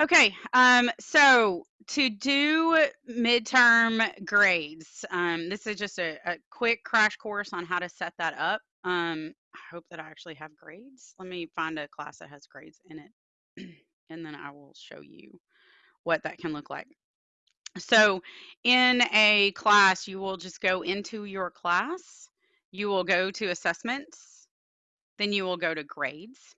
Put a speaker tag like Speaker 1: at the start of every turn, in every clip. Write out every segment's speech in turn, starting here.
Speaker 1: Okay, um, so to do midterm grades, um, this is just a, a quick crash course on how to set that up. Um, I hope that I actually have grades. Let me find a class that has grades in it, and then I will show you what that can look like. So in a class, you will just go into your class, you will go to assessments, then you will go to grades.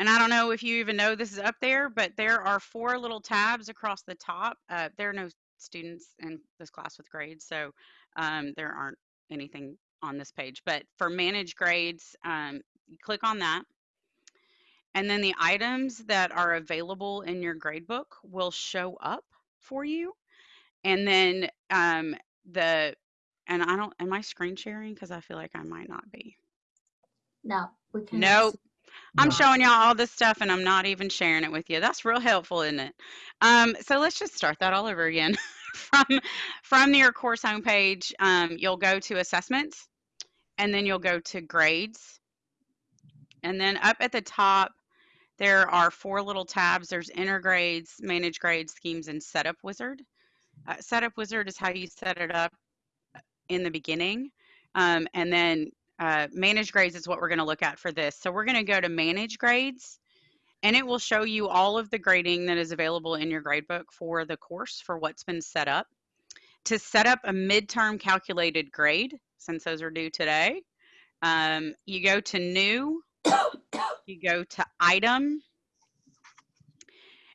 Speaker 1: And I don't know if you even know this is up there, but there are four little tabs across the top. Uh, there are no students in this class with grades, so um, there aren't anything on this page. But for manage grades, um, click on that. And then the items that are available in your gradebook will show up for you. And then um, the, and I don't, am I screen sharing? Because I feel like I might not be.
Speaker 2: No, we can.
Speaker 1: Nope. I'm showing y'all all this stuff and I'm not even sharing it with you. That's real helpful, isn't it? Um, so let's just start that all over again. from from your course homepage, um, you'll go to assessments and then you'll go to grades. And then up at the top, there are four little tabs. There's enter grades, manage grades, schemes, and setup wizard. Uh, setup wizard is how you set it up in the beginning. Um, and then uh, manage grades is what we're going to look at for this. So we're going to go to manage grades and it will show you all of the grading that is available in your gradebook for the course for what's been set up. To set up a midterm calculated grade, since those are due today, um, you go to new, you go to item,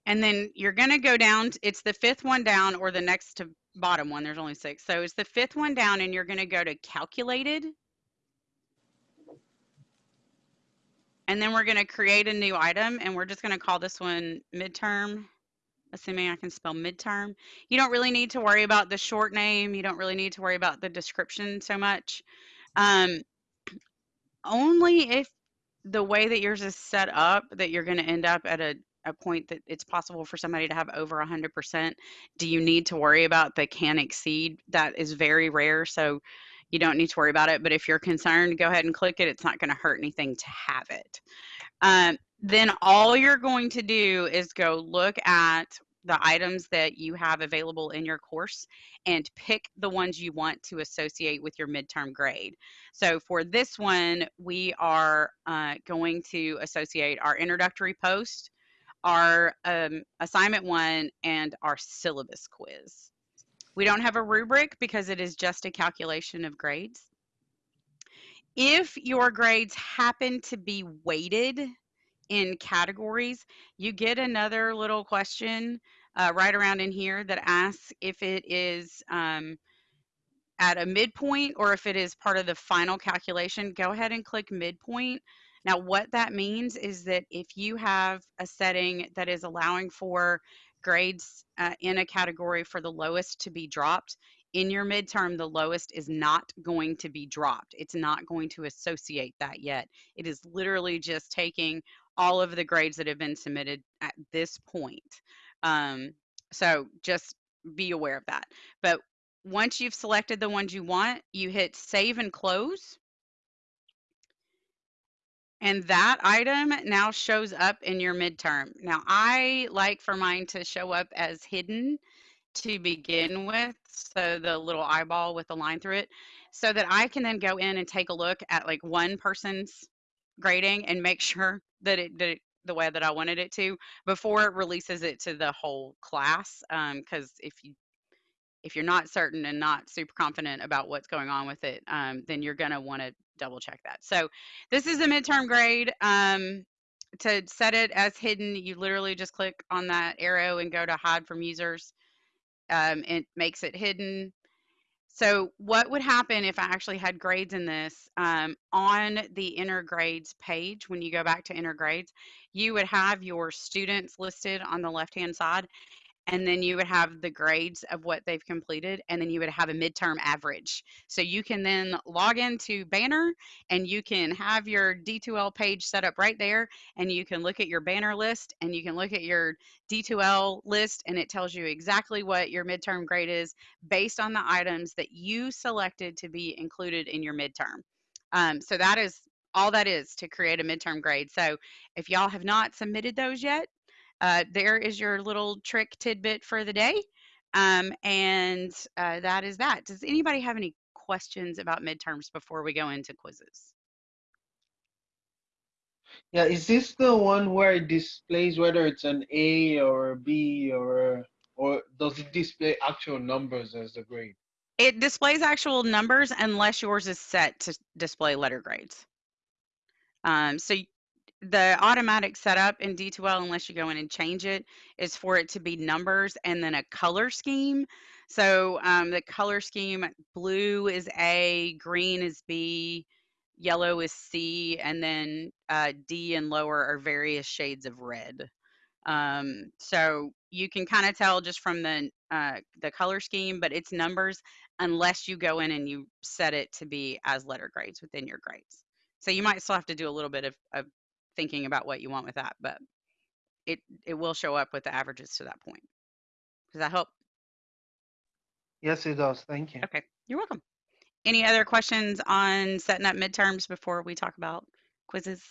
Speaker 1: and then you're going to go down, it's the fifth one down or the next to bottom one, there's only six. So it's the fifth one down and you're going to go to calculated. And then we're going to create a new item and we're just going to call this one midterm, assuming I can spell midterm. You don't really need to worry about the short name. You don't really need to worry about the description so much. Um, only if the way that yours is set up that you're going to end up at a, a point that it's possible for somebody to have over 100%. Do you need to worry about the can exceed? That is very rare. So you don't need to worry about it. But if you're concerned, go ahead and click it. It's not going to hurt anything to have it. Um, then all you're going to do is go look at the items that you have available in your course and pick the ones you want to associate with your midterm grade. So for this one, we are uh, going to associate our introductory post, our um, assignment one, and our syllabus quiz. We don't have a rubric because it is just a calculation of grades. If your grades happen to be weighted in categories, you get another little question uh, right around in here that asks if it is um, at a midpoint or if it is part of the final calculation. Go ahead and click midpoint. Now, what that means is that if you have a setting that is allowing for grades uh, in a category for the lowest to be dropped, in your midterm, the lowest is not going to be dropped. It's not going to associate that yet. It is literally just taking all of the grades that have been submitted at this point. Um, so just be aware of that. But once you've selected the ones you want, you hit save and close. And that item now shows up in your midterm. Now, I like for mine to show up as hidden to begin with. So the little eyeball with the line through it, so that I can then go in and take a look at like one person's grading and make sure that it did it the way that I wanted it to before it releases it to the whole class. Um, because if you if you're not certain and not super confident about what's going on with it, um, then you're going to want to double check that. So this is a midterm grade. Um, to set it as hidden, you literally just click on that arrow and go to hide from users. Um, it makes it hidden. So what would happen if I actually had grades in this um, on the enter grades page? When you go back to enter grades, you would have your students listed on the left hand side and then you would have the grades of what they've completed and then you would have a midterm average. So you can then log into banner and you can have your d2l page set up right there and you can look at your banner list and you can look at your d2l list and it tells you exactly what your midterm grade is based on the items that you selected to be included in your midterm. Um, so that is all that is to create a midterm grade. So if y'all have not submitted those yet uh, there is your little trick tidbit for the day. Um, and uh, that is that. Does anybody have any questions about midterms before we go into quizzes?
Speaker 3: Yeah, is this the one where it displays whether it's an A or a B or or does it display actual numbers as the grade?
Speaker 1: It displays actual numbers unless yours is set to display letter grades. Um, so the automatic setup in D2L, unless you go in and change it, is for it to be numbers and then a color scheme. So um, the color scheme blue is A, green is B, yellow is C, and then uh, D and lower are various shades of red. Um, so you can kind of tell just from the uh, the color scheme, but it's numbers unless you go in and you set it to be as letter grades within your grades. So you might still have to do a little bit of, of thinking about what you want with that, but it it will show up with the averages to that point. Does that help?
Speaker 3: Yes, it does. Thank you.
Speaker 1: Okay, you're welcome. Any other questions on setting up midterms before we talk about quizzes?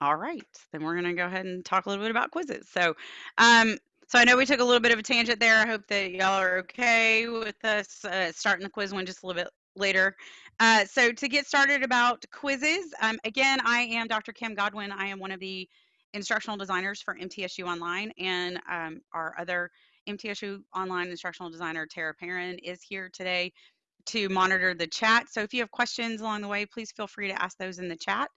Speaker 1: All right, then we're gonna go ahead and talk a little bit about quizzes. So, um, so I know we took a little bit of a tangent there. I hope that y'all are okay with us uh, starting the quiz one just a little bit later. Uh, so to get started about quizzes, um, again, I am Dr. Kim Godwin. I am one of the instructional designers for MTSU Online, and um, our other MTSU Online instructional designer, Tara Perrin, is here today to monitor the chat. So if you have questions along the way, please feel free to ask those in the chat.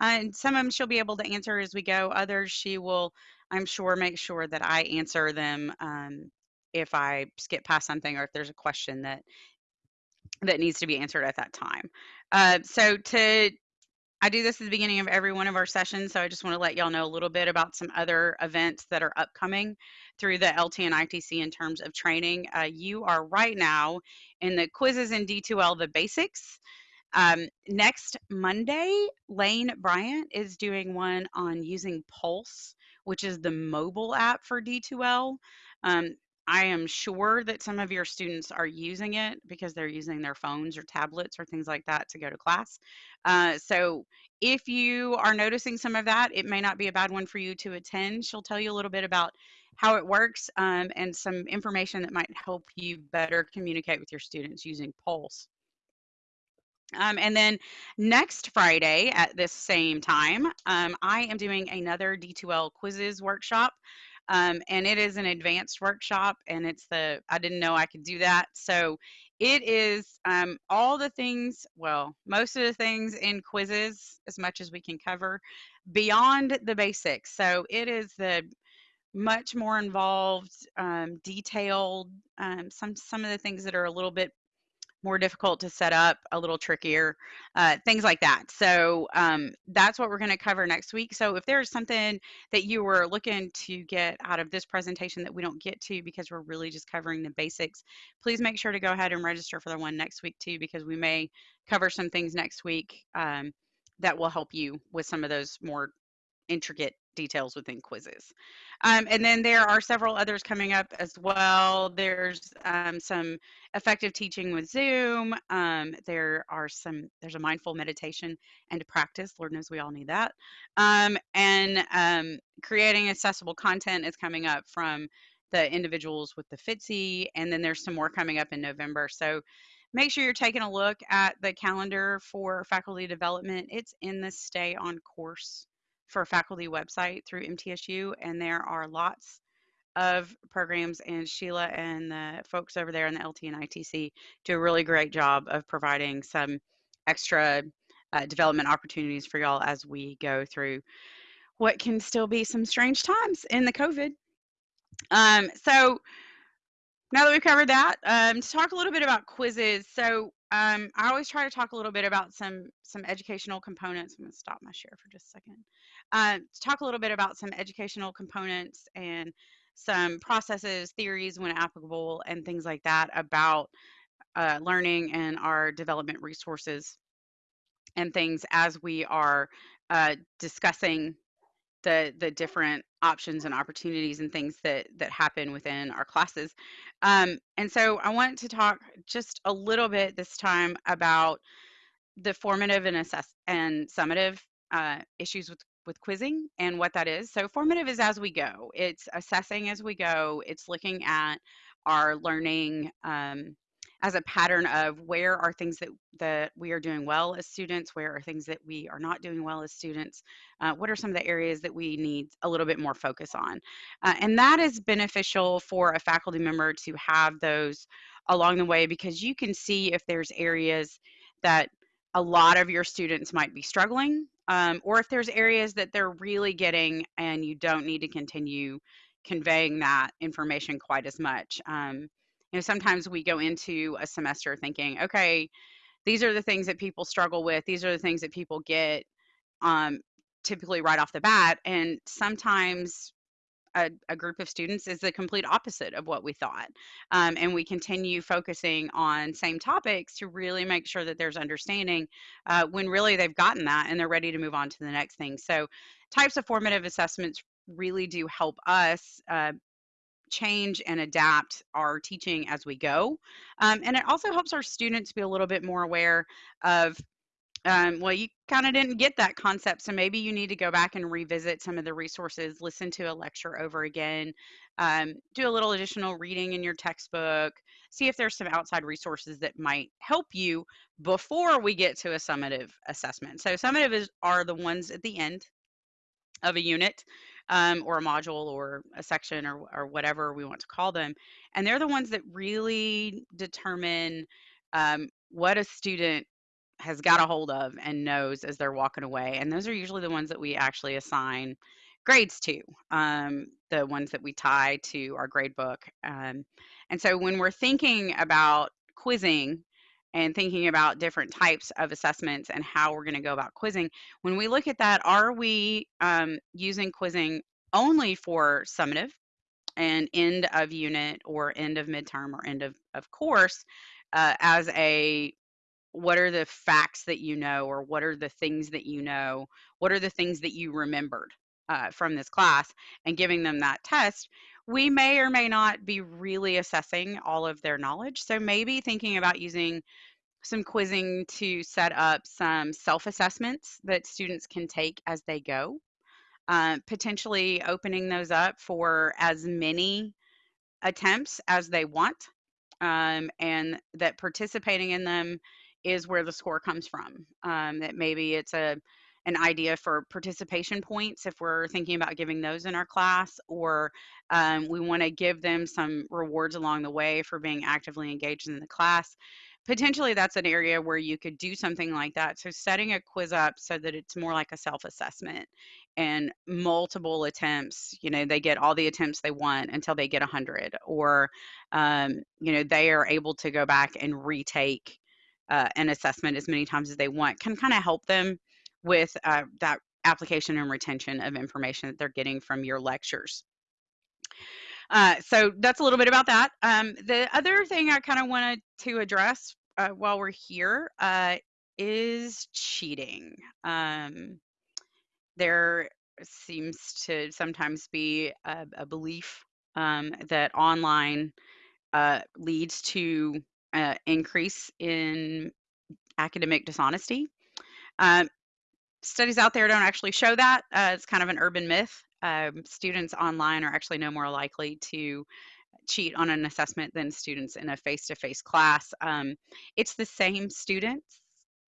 Speaker 1: And some of them she'll be able to answer as we go. Others she will, I'm sure, make sure that I answer them um, if I skip past something or if there's a question that that needs to be answered at that time. Uh, so to I do this at the beginning of every one of our sessions, so I just want to let y'all know a little bit about some other events that are upcoming through the LT and ITC in terms of training. Uh, you are right now in the quizzes in D2L, the basics. Um, next Monday, Lane Bryant is doing one on using Pulse, which is the mobile app for D2L. Um, I am sure that some of your students are using it because they're using their phones or tablets or things like that to go to class. Uh, so if you are noticing some of that, it may not be a bad one for you to attend. She'll tell you a little bit about how it works um, and some information that might help you better communicate with your students using Pulse. Um, and then next Friday at this same time, um, I am doing another D2L quizzes workshop. Um, and it is an advanced workshop, and it's the, I didn't know I could do that. So it is um, all the things, well, most of the things in quizzes, as much as we can cover, beyond the basics. So it is the much more involved, um, detailed, um, some some of the things that are a little bit more difficult to set up, a little trickier, uh, things like that. So um, that's what we're going to cover next week. So if there's something that you were looking to get out of this presentation that we don't get to because we're really just covering the basics, please make sure to go ahead and register for the one next week too, because we may cover some things next week um, that will help you with some of those more intricate details within quizzes. Um, and then there are several others coming up as well. There's um, some effective teaching with Zoom. Um, there are some, there's a mindful meditation and practice. Lord knows we all need that. Um, and um, creating accessible content is coming up from the individuals with the FITC. And then there's some more coming up in November. So make sure you're taking a look at the calendar for faculty development. It's in the Stay on Course for faculty website through MTSU, and there are lots of programs, and Sheila and the folks over there in the LT and ITC do a really great job of providing some extra uh, development opportunities for y'all as we go through what can still be some strange times in the COVID. Um, so now that we've covered that, um, to talk a little bit about quizzes. So um, I always try to talk a little bit about some some educational components. I'm going to stop my share for just a second. Uh, to talk a little bit about some educational components and some processes, theories when applicable, and things like that about uh, learning and our development resources and things as we are uh, discussing the the different options and opportunities and things that that happen within our classes. Um, and so I want to talk just a little bit this time about the formative and assess and summative uh, issues with with quizzing and what that is. So formative is as we go. It's assessing as we go. It's looking at our learning um, as a pattern of where are things that that we are doing well as students, where are things that we are not doing well as students, uh, what are some of the areas that we need a little bit more focus on, uh, and that is beneficial for a faculty member to have those along the way because you can see if there's areas that a lot of your students might be struggling um, or if there's areas that they're really getting and you don't need to continue conveying that information quite as much. Um, you know, sometimes we go into a semester thinking, okay, these are the things that people struggle with. These are the things that people get um, typically right off the bat. And sometimes a, a, group of students is the complete opposite of what we thought. Um, and we continue focusing on same topics to really make sure that there's understanding uh, when really they've gotten that and they're ready to move on to the next thing. So, types of formative assessments really do help us. Uh, change and adapt our teaching as we go. Um, and it also helps our students be a little bit more aware of um, well, you kind of didn't get that concept. So maybe you need to go back and revisit some of the resources, listen to a lecture over again, um, do a little additional reading in your textbook, see if there's some outside resources that might help you before we get to a summative assessment. So summative is, are the ones at the end of a unit um, or a module or a section or, or whatever we want to call them. And they're the ones that really determine um, what a student has got a hold of and knows as they're walking away. And those are usually the ones that we actually assign grades to, um, the ones that we tie to our grade book. Um, and so when we're thinking about quizzing and thinking about different types of assessments and how we're going to go about quizzing, when we look at that, are we um, using quizzing only for summative and end of unit or end of midterm or end of, of course uh, as a what are the facts that you know or what are the things that you know? What are the things that you remembered uh, from this class? And giving them that test we may or may not be really assessing all of their knowledge. So maybe thinking about using some quizzing to set up some self-assessments that students can take as they go. Uh, potentially opening those up for as many attempts as they want um, and that participating in them is where the score comes from. Um, that maybe it's a an idea for participation points if we're thinking about giving those in our class, or um, we want to give them some rewards along the way for being actively engaged in the class. Potentially, that's an area where you could do something like that. So, setting a quiz up so that it's more like a self assessment and multiple attempts, you know, they get all the attempts they want until they get 100, or, um, you know, they are able to go back and retake uh, an assessment as many times as they want can kind of help them with uh, that application and retention of information that they're getting from your lectures. Uh, so that's a little bit about that. Um, the other thing I kind of wanted to address uh, while we're here uh, is cheating. Um, there seems to sometimes be a, a belief um, that online uh, leads to uh, increase in academic dishonesty. Um, studies out there don't actually show that. Uh, it's kind of an urban myth. Um, students online are actually no more likely to cheat on an assessment than students in a face-to-face class. Um, it's the same students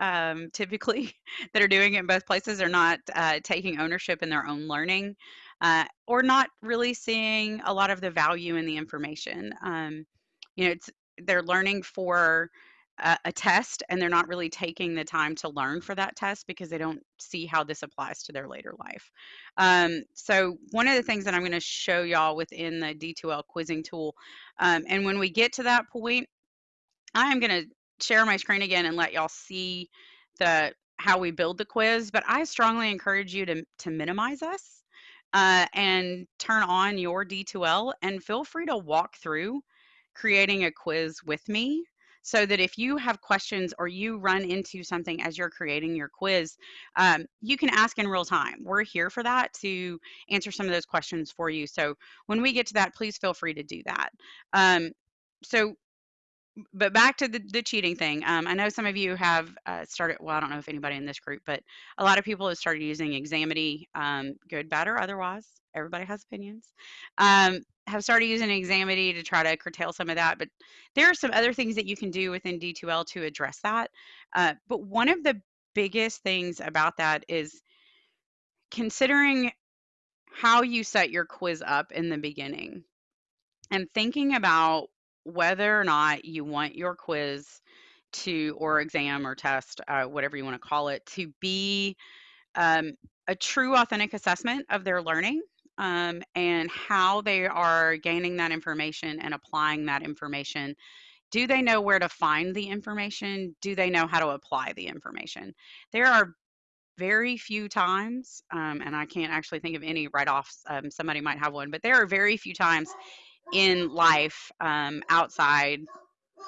Speaker 1: um, typically that are doing it in both places are not uh, taking ownership in their own learning uh, or not really seeing a lot of the value in the information. Um, you know, it's they're learning for a, a test and they're not really taking the time to learn for that test because they don't see how this applies to their later life. Um, so one of the things that I'm going to show y'all within the D2L quizzing tool, um, and when we get to that point, I am going to share my screen again and let y'all see the how we build the quiz, but I strongly encourage you to, to minimize us uh, and turn on your D2L and feel free to walk through creating a quiz with me so that if you have questions or you run into something as you're creating your quiz, um, you can ask in real time. We're here for that to answer some of those questions for you. So when we get to that, please feel free to do that. Um, so but back to the, the cheating thing. Um, I know some of you have uh, started. Well, I don't know if anybody in this group, but a lot of people have started using Examity, um, good, bad, or otherwise. Everybody has opinions. Have started using Examity to try to curtail some of that, but there are some other things that you can do within D2L to address that. Uh, but one of the biggest things about that is considering how you set your quiz up in the beginning and thinking about whether or not you want your quiz to or exam or test uh, whatever you want to call it to be um, a true authentic assessment of their learning um, and how they are gaining that information and applying that information. Do they know where to find the information? Do they know how to apply the information? There are very few times um, and i can't actually think of any right off um, somebody might have one but there are very few times in life um, outside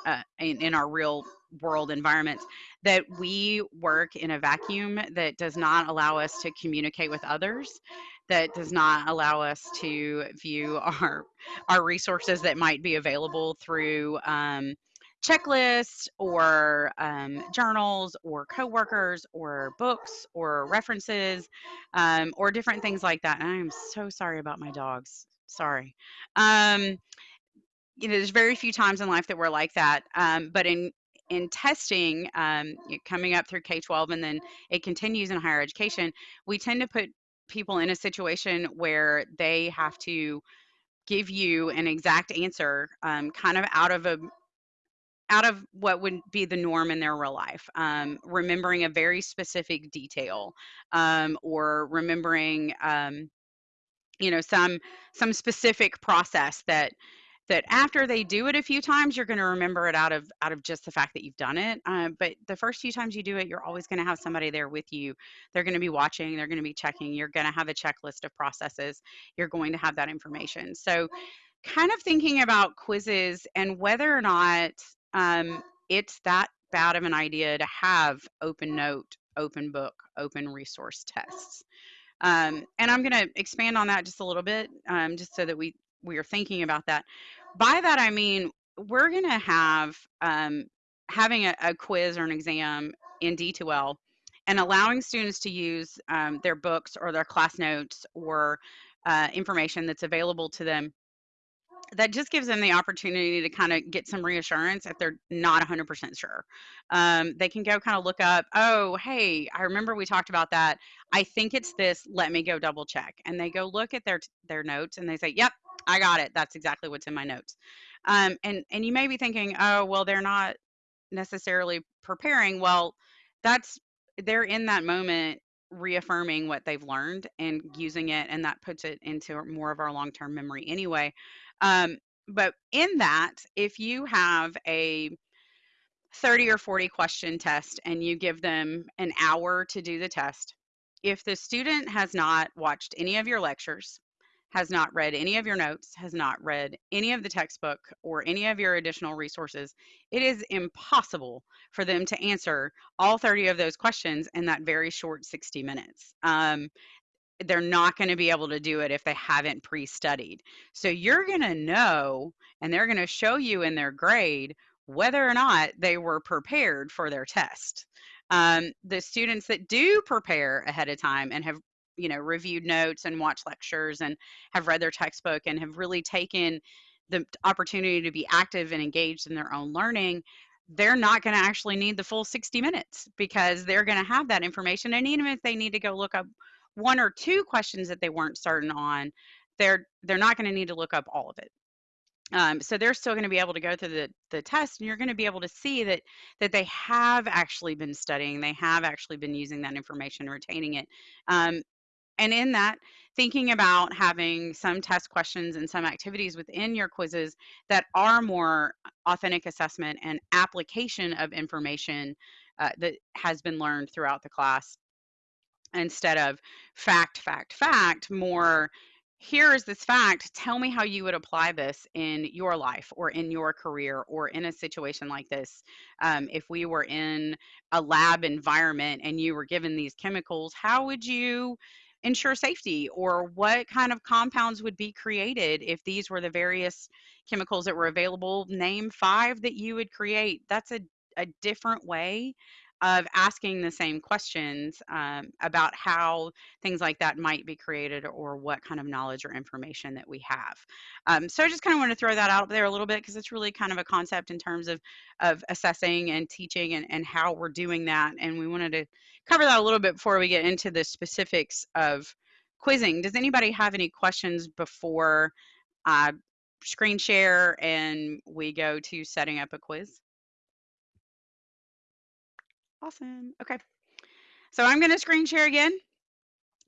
Speaker 1: uh, in, in our real world environments that we work in a vacuum that does not allow us to communicate with others that does not allow us to view our our resources that might be available through um, checklists or um, journals or coworkers or books or references um, or different things like that. And i am so sorry about my dogs. Sorry. Um, you know there's very few times in life that we're like that. Um, but in in testing um, coming up through k-12 and then it continues in higher education we tend to put people in a situation where they have to give you an exact answer um, kind of out of a out of what would be the norm in their real life um, remembering a very specific detail um, or remembering um, you know some some specific process that that after they do it a few times you're going to remember it out of out of just the fact that you've done it um, but the first few times you do it you're always going to have somebody there with you. They're going to be watching they're going to be checking you're going to have a checklist of processes you're going to have that information. So kind of thinking about quizzes and whether or not um, it's that bad of an idea to have open note open book open resource tests. Um, and I'm going to expand on that just a little bit, um, just so that we we are thinking about that. By that I mean we're going to have um, having a, a, quiz or an exam in D2L and allowing students to use um, their books or their class notes or uh, information that's available to them that just gives them the opportunity to kind of get some reassurance if they're not 100% sure. Um, they can go kind of look up, oh, hey, I remember we talked about that. I think it's this. Let me go double check. And they go look at their their notes and they say, yep, I got it. That's exactly what's in my notes. Um, and and you may be thinking, oh, well, they're not necessarily preparing. Well, that's they're in that moment reaffirming what they've learned and using it and that puts it into more of our long-term memory anyway um, but in that, if you have a 30 or 40 question test and you give them an hour to do the test, if the student has not watched any of your lectures, has not read any of your notes, has not read any of the textbook or any of your additional resources, it is impossible for them to answer all 30 of those questions in that very short 60 minutes. Um, they're not going to be able to do it if they haven't pre-studied. So you're going to know and they're going to show you in their grade whether or not they were prepared for their test. Um, the students that do prepare ahead of time and have you know reviewed notes and watched lectures and have read their textbook and have really taken the opportunity to be active and engaged in their own learning they're not going to actually need the full 60 minutes because they're going to have that information and even if they need to go look up one or two questions that they weren't certain on, they're they're not going to need to look up all of it. Um, so they're still going to be able to go through the, the test and you're going to be able to see that that they have actually been studying they have actually been using that information retaining it um, and in that thinking about having some test questions and some activities within your quizzes that are more authentic assessment and application of information uh, that has been learned throughout the class instead of fact, fact, fact, more here is this fact. Tell me how you would apply this in your life or in your career or in a situation like this. Um, if we were in a lab environment and you were given these chemicals, how would you ensure safety or what kind of compounds would be created if these were the various chemicals that were available. Name five that you would create. That's a, a different way of asking the same questions um, about how things like that might be created or what kind of knowledge or information that we have. Um, so I just kind of want to throw that out there a little bit because it's really kind of a concept in terms of, of assessing and teaching and, and how we're doing that. And we wanted to cover that a little bit before we get into the specifics of quizzing. Does anybody have any questions before I screen share and we go to setting up a quiz? Awesome. Okay. So I'm going to screen share again,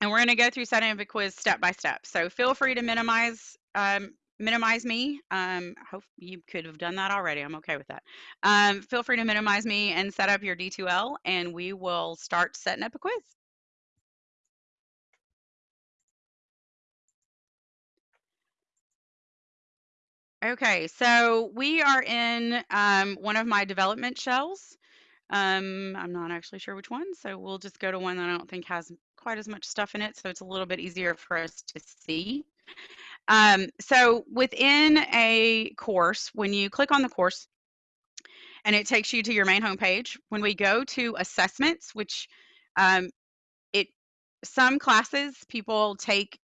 Speaker 1: and we're going to go through setting up a quiz step by step. So feel free to minimize um, minimize me. Um, hope you could have done that already. I'm okay with that. Um, feel free to minimize me and set up your D2L, and we will start setting up a quiz. Okay, so we are in um, one of my development shells. Um, I'm not actually sure which one, so we'll just go to one that I don't think has quite as much stuff in it, so it's a little bit easier for us to see. Um, so within a course, when you click on the course and it takes you to your main homepage, when we go to assessments, which um, it some classes people take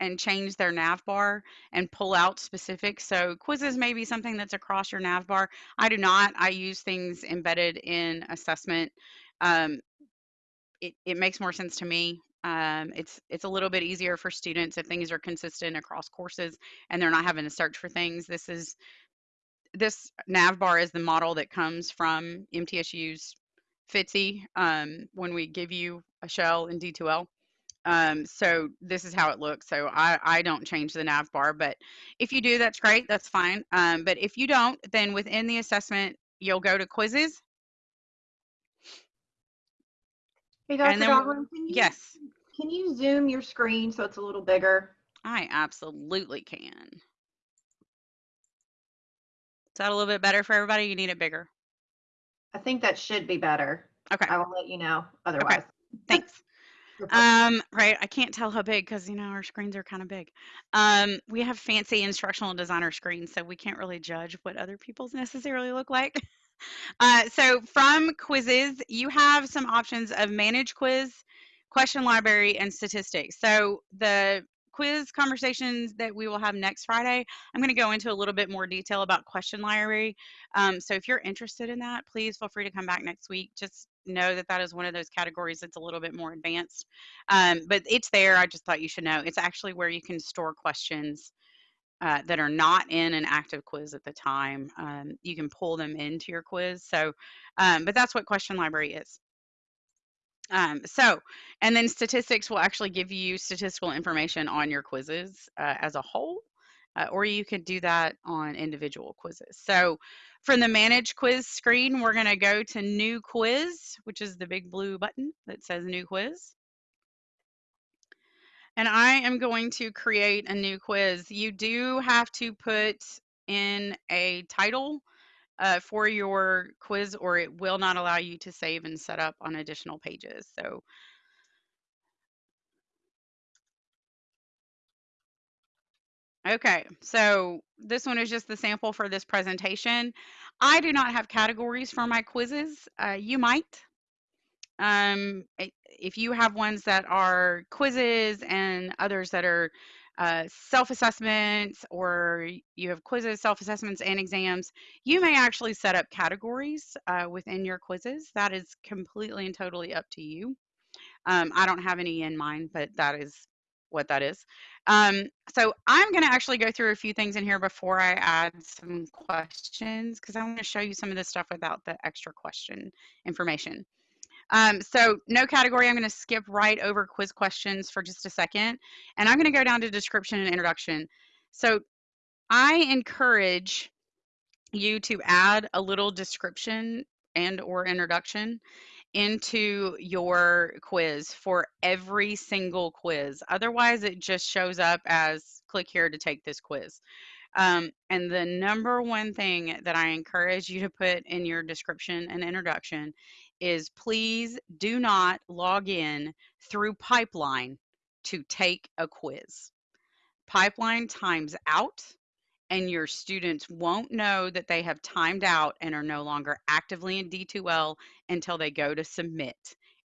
Speaker 1: and change their nav bar and pull out specific. So quizzes may be something that's across your nav bar. I do not. I use things embedded in assessment. Um, it, it makes more sense to me. Um, it's it's a little bit easier for students if things are consistent across courses and they're not having to search for things. This is this nav bar is the model that comes from MTSU's FITC um, when we give you a shell in D2L. Um, so this is how it looks. So I, I don't change the nav bar, but if you do, that's great. That's fine. Um, but if you don't, then within the assessment, you'll go to quizzes.
Speaker 4: Hey, Dr.
Speaker 1: Then-
Speaker 4: Godwin, can you,
Speaker 1: Yes,
Speaker 4: can you zoom your screen so it's a little bigger?
Speaker 1: I absolutely can. Is that a little bit better for everybody? You need it bigger.
Speaker 4: I think that should be better.
Speaker 1: Okay,
Speaker 4: I will let you know otherwise. Okay. thanks.
Speaker 1: Um, right, I can't tell how big because you know our screens are kind of big. Um, we have fancy instructional designer screens, so we can't really judge what other people's necessarily look like. Uh, so from quizzes, you have some options of manage quiz, question library, and statistics. So the quiz conversations that we will have next Friday, I'm going to go into a little bit more detail about question library. Um, so if you're interested in that, please feel free to come back next week. Just know that that is one of those categories that's a little bit more advanced. Um, but it's there. I just thought you should know. It's actually where you can store questions uh, that are not in an active quiz at the time. Um, you can pull them into your quiz. So, um, but that's what question library is. Um, so, and then statistics will actually give you statistical information on your quizzes uh, as a whole, uh, or you could do that on individual quizzes. So, from the manage quiz screen, we're going to go to new quiz, which is the big blue button that says new quiz. And I am going to create a new quiz. You do have to put in a title uh, for your quiz or it will not allow you to save and set up on additional pages. So Okay, so this one is just the sample for this presentation. I do not have categories for my quizzes. Uh, you might. Um, if you have ones that are quizzes and others that are uh, self-assessments or you have quizzes, self-assessments, and exams, you may actually set up categories uh, within your quizzes. That is completely and totally up to you. Um, I don't have any in mind, but that is what that is. Um, so I'm going to actually go through a few things in here before I add some questions because I want to show you some of this stuff without the extra question information. Um, so no category, I'm going to skip right over quiz questions for just a second. And I'm going to go down to description and introduction. So I encourage you to add a little description and or introduction into your quiz for every single quiz. Otherwise, it just shows up as click here to take this quiz. Um, and the number one thing that I encourage you to put in your description and introduction is please do not log in through Pipeline to take a quiz. Pipeline times out, and your students won't know that they have timed out and are no longer actively in D2L until they go to submit.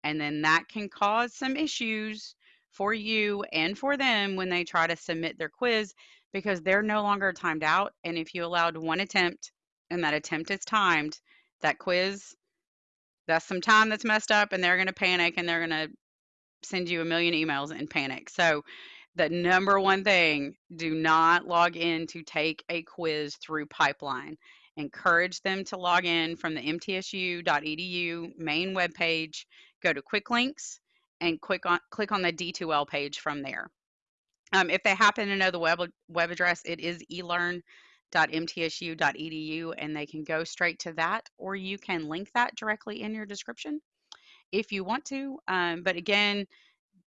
Speaker 1: And then that can cause some issues for you and for them when they try to submit their quiz because they're no longer timed out. And if you allowed one attempt and that attempt is timed, that quiz, that's some time that's messed up and they're going to panic and they're going to send you a million emails and panic. So, the number one thing do not log in to take a quiz through Pipeline. Encourage them to log in from the mtsu.edu main webpage, go to quick links, and click on, click on the D2L page from there. Um, if they happen to know the web, web address, it is elearn.mtsu.edu, and they can go straight to that, or you can link that directly in your description if you want to. Um, but again,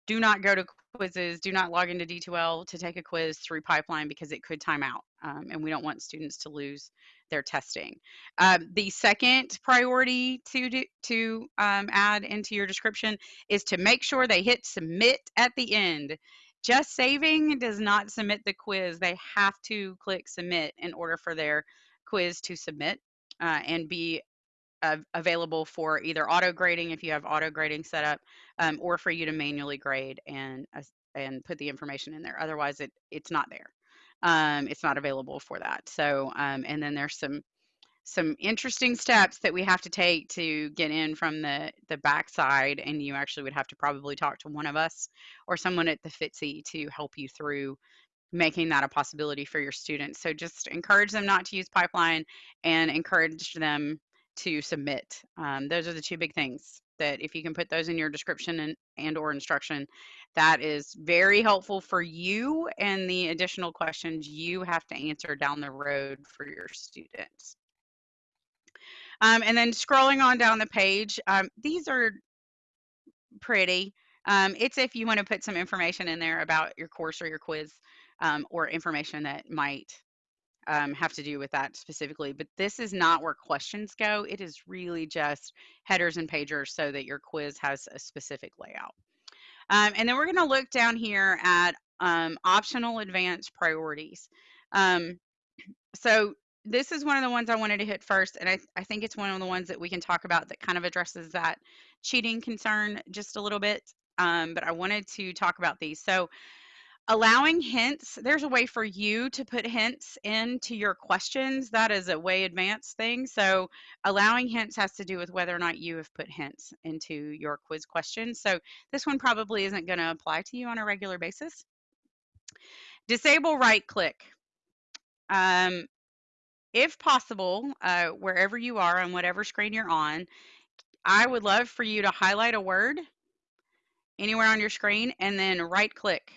Speaker 1: do not go to quizzes, do not log into D2L to take a quiz through Pipeline because it could time out, um, and we don't want students to lose their testing. Um, the second priority to do, to um, add into your description is to make sure they hit submit at the end. Just saving does not submit the quiz. They have to click submit in order for their quiz to submit uh, and be uh, available for either auto grading if you have auto grading set up um, or for you to manually grade and uh, and put the information in there. Otherwise it it's not there. Um, it's not available for that. So um, and then there's some some interesting steps that we have to take to get in from the the backside and you actually would have to probably talk to one of us or someone at the FITC to help you through making that a possibility for your students so just encourage them not to use pipeline and encourage them to submit. Um, those are the two big things that if you can put those in your description and, and or instruction, that is very helpful for you and the additional questions you have to answer down the road for your students. Um, and then scrolling on down the page, um, these are pretty. Um, it's if you want to put some information in there about your course or your quiz um, or information that might um, have to do with that specifically, but this is not where questions go. It is really just headers and pagers so that your quiz has a specific layout. Um, and then we're going to look down here at optional advanced priorities. So this is one of the ones I wanted to hit first, and I, I think it's one of the ones that we can talk about that kind of addresses that cheating concern just a little bit. Um, but I wanted to talk about these. So allowing hints there's a way for you to put hints into your questions that is a way advanced thing so allowing hints has to do with whether or not you have put hints into your quiz questions so this one probably isn't going to apply to you on a regular basis disable right click um, if possible uh, wherever you are on whatever screen you're on i would love for you to highlight a word anywhere on your screen and then right click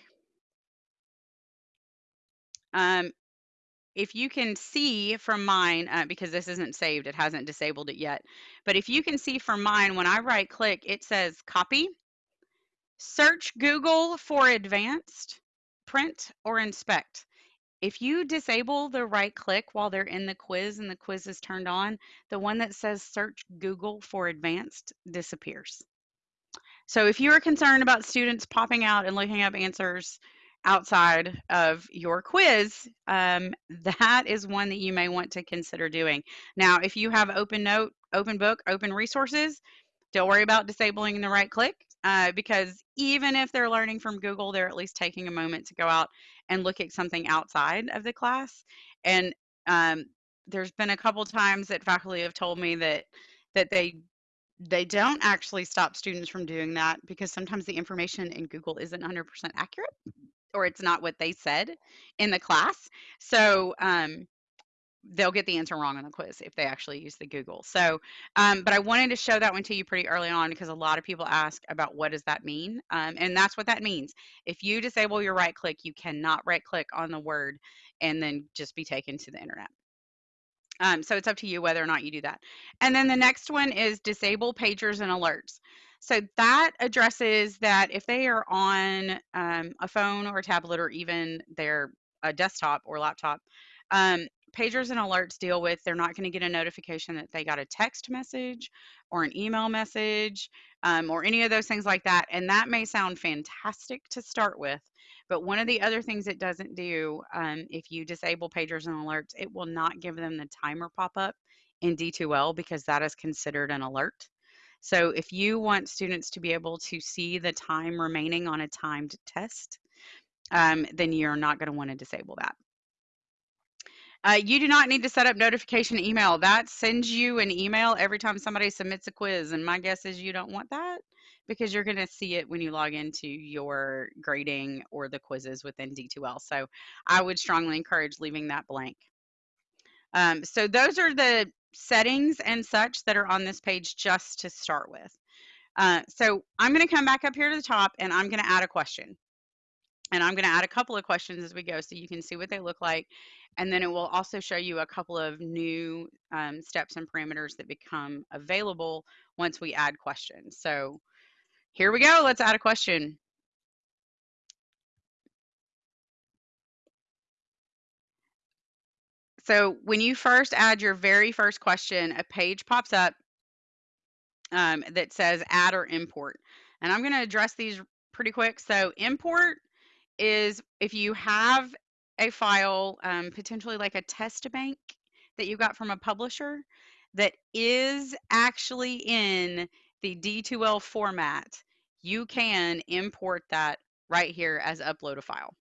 Speaker 1: um, if you can see from mine, uh, because this isn't saved, it hasn't disabled it yet, but if you can see from mine, when I right click, it says copy, search Google for advanced, print, or inspect. If you disable the right click while they're in the quiz and the quiz is turned on, the one that says search Google for advanced disappears. So if you are concerned about students popping out and looking up answers outside of your quiz, um, that is one that you may want to consider doing. Now, if you have Open Note, Open Book, Open Resources, don't worry about disabling the right click uh, because even if they're learning from Google, they're at least taking a moment to go out and look at something outside of the class. And um, there's been a couple times that faculty have told me that that they they don't actually stop students from doing that because sometimes the information in Google isn't 100% accurate or it's not what they said in the class. So um, they'll get the answer wrong on the quiz if they actually use the Google. So, um, but I wanted to show that one to you pretty early on because a lot of people ask about what does that mean? Um, and that's what that means. If you disable your right click, you cannot right click on the word and then just be taken to the internet. Um, so it's up to you whether or not you do that. And then the next one is disable pagers and alerts. So that addresses that if they are on um, a phone or tablet or even their a desktop or laptop, um, pagers and alerts deal with they're not going to get a notification that they got a text message or an email message um, or any of those things like that. And that may sound fantastic to start with. But one of the other things it doesn't do, um, if you disable pagers and alerts, it will not give them the timer pop up in D2L because that is considered an alert. So if you want students to be able to see the time remaining on a timed test, um, then you're not going to want to disable that. Uh, you do not need to set up notification email. That sends you an email every time somebody submits a quiz. And my guess is you don't want that because you're going to see it when you log into your grading or the quizzes within D2L. So I would strongly encourage leaving that blank. Um, so those are the settings and such that are on this page just to start with. Uh, so I'm going to come back up here to the top and I'm going to add a question. And I'm going to add a couple of questions as we go so you can see what they look like. And then it will also show you a couple of new um, steps and parameters that become available once we add questions. So here we go. Let's add a question. So when you first add your very first question, a page pops up um, that says add or import. And I'm going to address these pretty quick. So import is if you have a file, um, potentially like a test bank that you got from a publisher that is actually in the D2L format, you can import that right here as upload a file.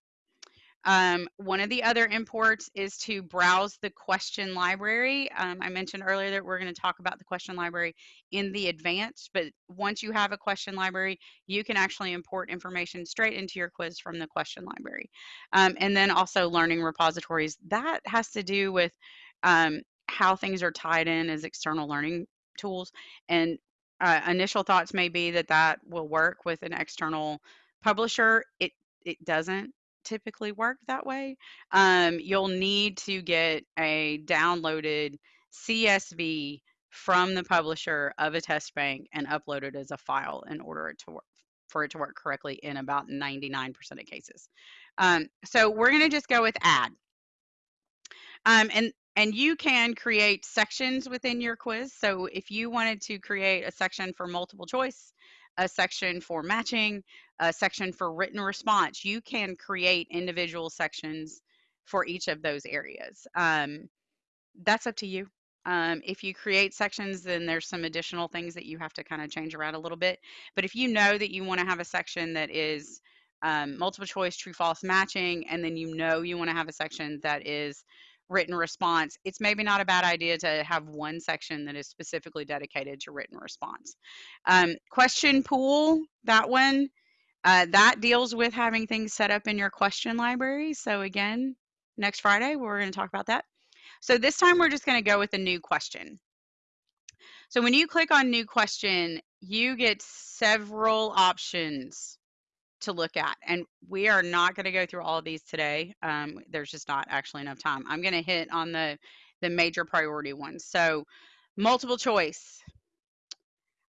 Speaker 1: Um, one of the other imports is to browse the question library. Um, I mentioned earlier that we're going to talk about the question library in the advanced, but once you have a question library, you can actually import information straight into your quiz from the question library. Um, and then also learning repositories. That has to do with um, how things are tied in as external learning tools. And uh, initial thoughts may be that that will work with an external publisher. It it doesn't typically work that way. Um, you'll need to get a downloaded CSV from the publisher of a test bank and upload it as a file in order to work for it to work correctly in about 99% of cases. Um, so we're going to just go with add. Um, and and you can create sections within your quiz. So if you wanted to create a section for multiple choice, a section for matching, a section for written response, you can create individual sections for each of those areas. Um, that's up to you. Um, if you create sections, then there's some additional things that you have to kind of change around a little bit. But if you know that you want to have a section that is um, multiple choice, true, false matching, and then you know you want to have a section that is written response, it's maybe not a bad idea to have one section that is specifically dedicated to written response. Um, question pool, that one, uh, that deals with having things set up in your question library. So again, next Friday, we're going to talk about that. So this time we're just going to go with a new question. So when you click on new question, you get several options to look at. And we are not going to go through all of these today. Um, there's just not actually enough time. I'm going to hit on the, the major priority ones. So multiple choice.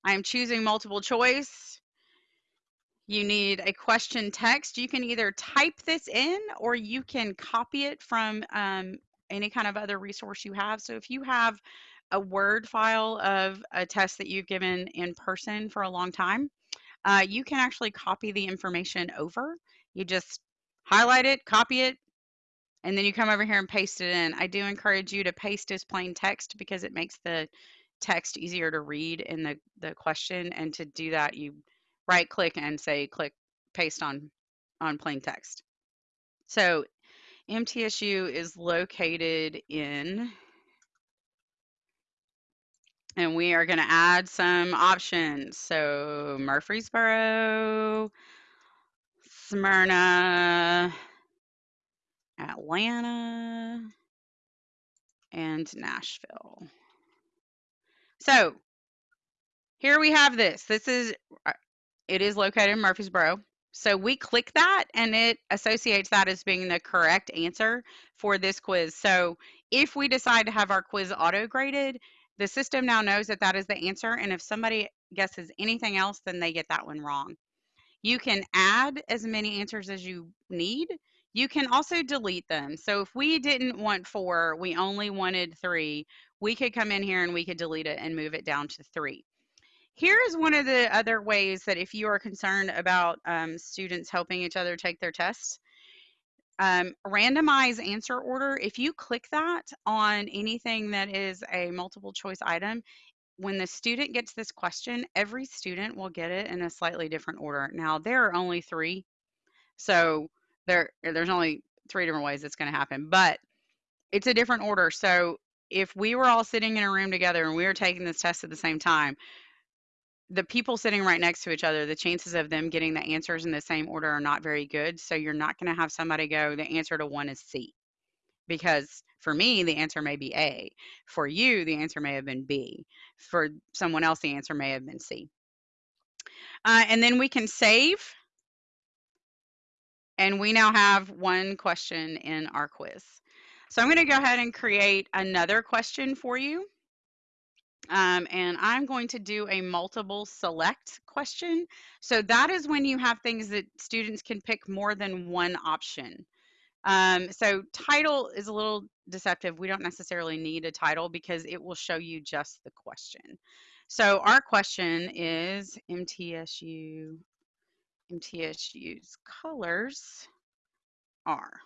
Speaker 1: I am choosing multiple choice. You need a question text. You can either type this in or you can copy it from um, any kind of other resource you have. So if you have a Word file of a test that you've given in person for a long time, uh, you can actually copy the information over. You just highlight it, copy it, and then you come over here and paste it in. I do encourage you to paste as plain text because it makes the text easier to read in the, the question. And to do that, you right click and say click paste on, on plain text. So MTSU is located in and we are going to add some options. So Murfreesboro, Smyrna, Atlanta, and Nashville. So here we have this. This is, uh, it is located in Murfreesboro. So we click that and it associates that as being the correct answer for this quiz. So if we decide to have our quiz auto graded, the system now knows that that is the answer. And if somebody guesses anything else, then they get that one wrong. You can add as many answers as you need. You can also delete them. So if we didn't want four, we only wanted three, we could come in here and we could delete it and move it down to three. Here is one of the other ways that if you are concerned about um, students helping each other take their tests, um, randomize answer order. If you click that on anything that is a multiple choice item, when the student gets this question, every student will get it in a slightly different order. Now, there are only three, so there there's only three different ways it's going to happen, but it's a different order. So if we were all sitting in a room together and we were taking this test at the same time, the people sitting right next to each other, the chances of them getting the answers in the same order are not very good. So you're not going to have somebody go, the answer to one is C. Because for me, the answer may be A. For you, the answer may have been B. For someone else, the answer may have been C. Uh, and then we can save. And we now have one question in our quiz. So I'm going to go ahead and create another question for you. Um, and I'm going to do a multiple select question. So that is when you have things that students can pick more than one option. Um, so title is a little deceptive. We don't necessarily need a title because it will show you just the question. So our question is MTSU, MTSU's colors are.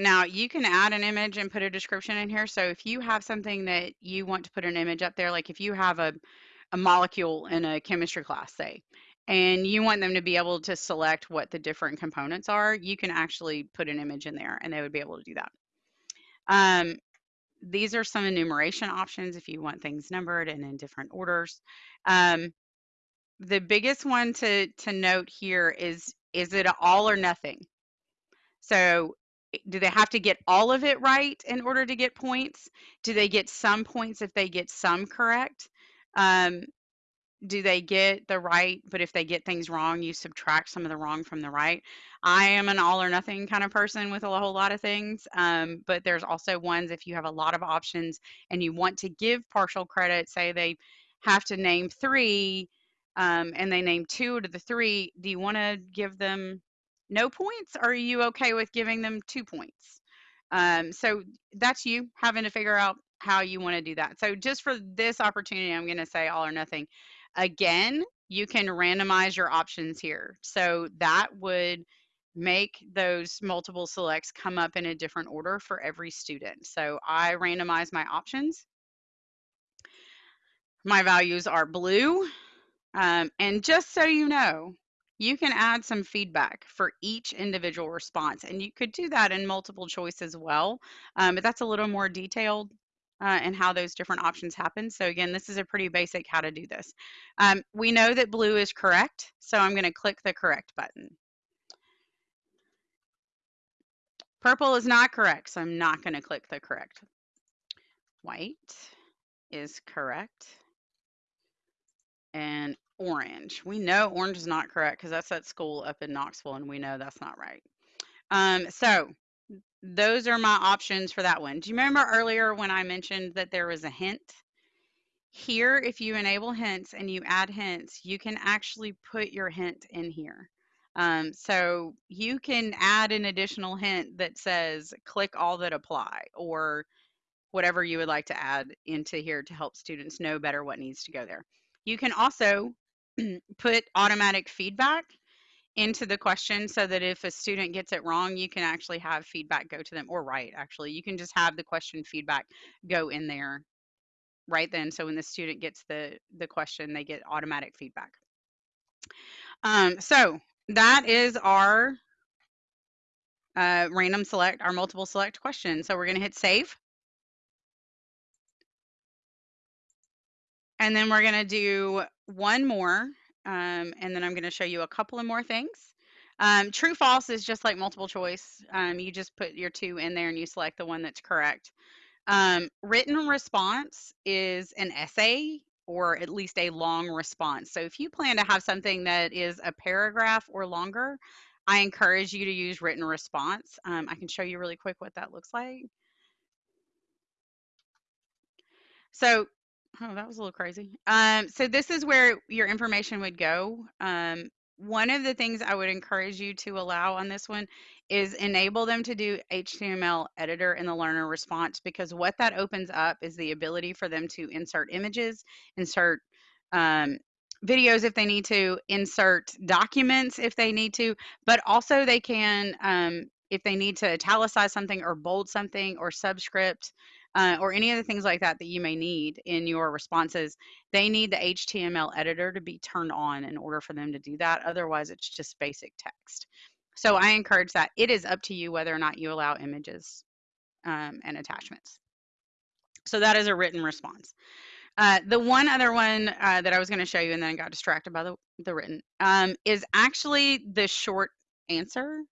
Speaker 1: Now you can add an image and put a description in here. So if you have something that you want to put an image up there, like if you have a, a molecule in a chemistry class, say, and you want them to be able to select what the different components are, you can actually put an image in there and they would be able to do that. Um, these are some enumeration options if you want things numbered and in different orders. Um, the biggest one to, to note here is, is it all or nothing? So do they have to get all of it right in order to get points? Do they get some points if they get some correct? Um, do they get the right, but if they get things wrong, you subtract some of the wrong from the right? I am an all or nothing kind of person with a whole lot of things, um, but there's also ones if you have a lot of options and you want to give partial credit, say they have to name three um, and they name two to the three, do you want to give them no points? Or are you okay with giving them two points? Um, so that's you having to figure out how you want to do that. So just for this opportunity, I'm going to say all or nothing. Again, you can randomize your options here. So that would make those multiple selects come up in a different order for every student. So I randomize my options. My values are blue. Um, and just so you know, you can add some feedback for each individual response. And you could do that in multiple choice as well, um, but that's a little more detailed uh, how those different options happen. So again, this is a pretty basic how to do this. Um, we know that blue is correct, so I'm going to click the correct button. Purple is not correct, so I'm not going to click the correct. White is correct. And orange. We know orange is not correct because that's at school up in Knoxville, and we know that's not right. Um, so those are my options for that one. Do you remember earlier when I mentioned that there was a hint? Here, if you enable hints and you add hints, you can actually put your hint in here. Um, so you can add an additional hint that says click all that apply or whatever you would like to add into here to help students know better what needs to go there. You can also put automatic feedback into the question so that if a student gets it wrong, you can actually have feedback go to them or right actually. You can just have the question feedback go in there right then. So when the student gets the, the question, they get automatic feedback. Um, so that is our uh, random select, our multiple select question. So we're going to hit save. And then we're going to do one more, um, and then I'm going to show you a couple of more things. Um, true false is just like multiple choice. Um, you just put your two in there and you select the one that's correct. Um, written response is an essay or at least a long response. So if you plan to have something that is a paragraph or longer, I encourage you to use written response. Um, I can show you really quick what that looks like. So Oh, that was a little crazy. Um, so this is where your information would go um, one of the things I would encourage you to allow on this one is enable them to do HTML editor in the learner response because what that opens up is the ability for them to insert images, insert um, videos if they need to, insert documents if they need to, but also they can, um, if they need to italicize something or bold something or subscript uh, or any of the things like that that you may need in your responses, they need the HTML editor to be turned on in order for them to do that. Otherwise, it's just basic text. So I encourage that. It is up to you whether or not you allow images um, and attachments. So that is a written response. Uh, the one other one uh, that I was going to show you and then I got distracted by the, the written um, is actually the short answer.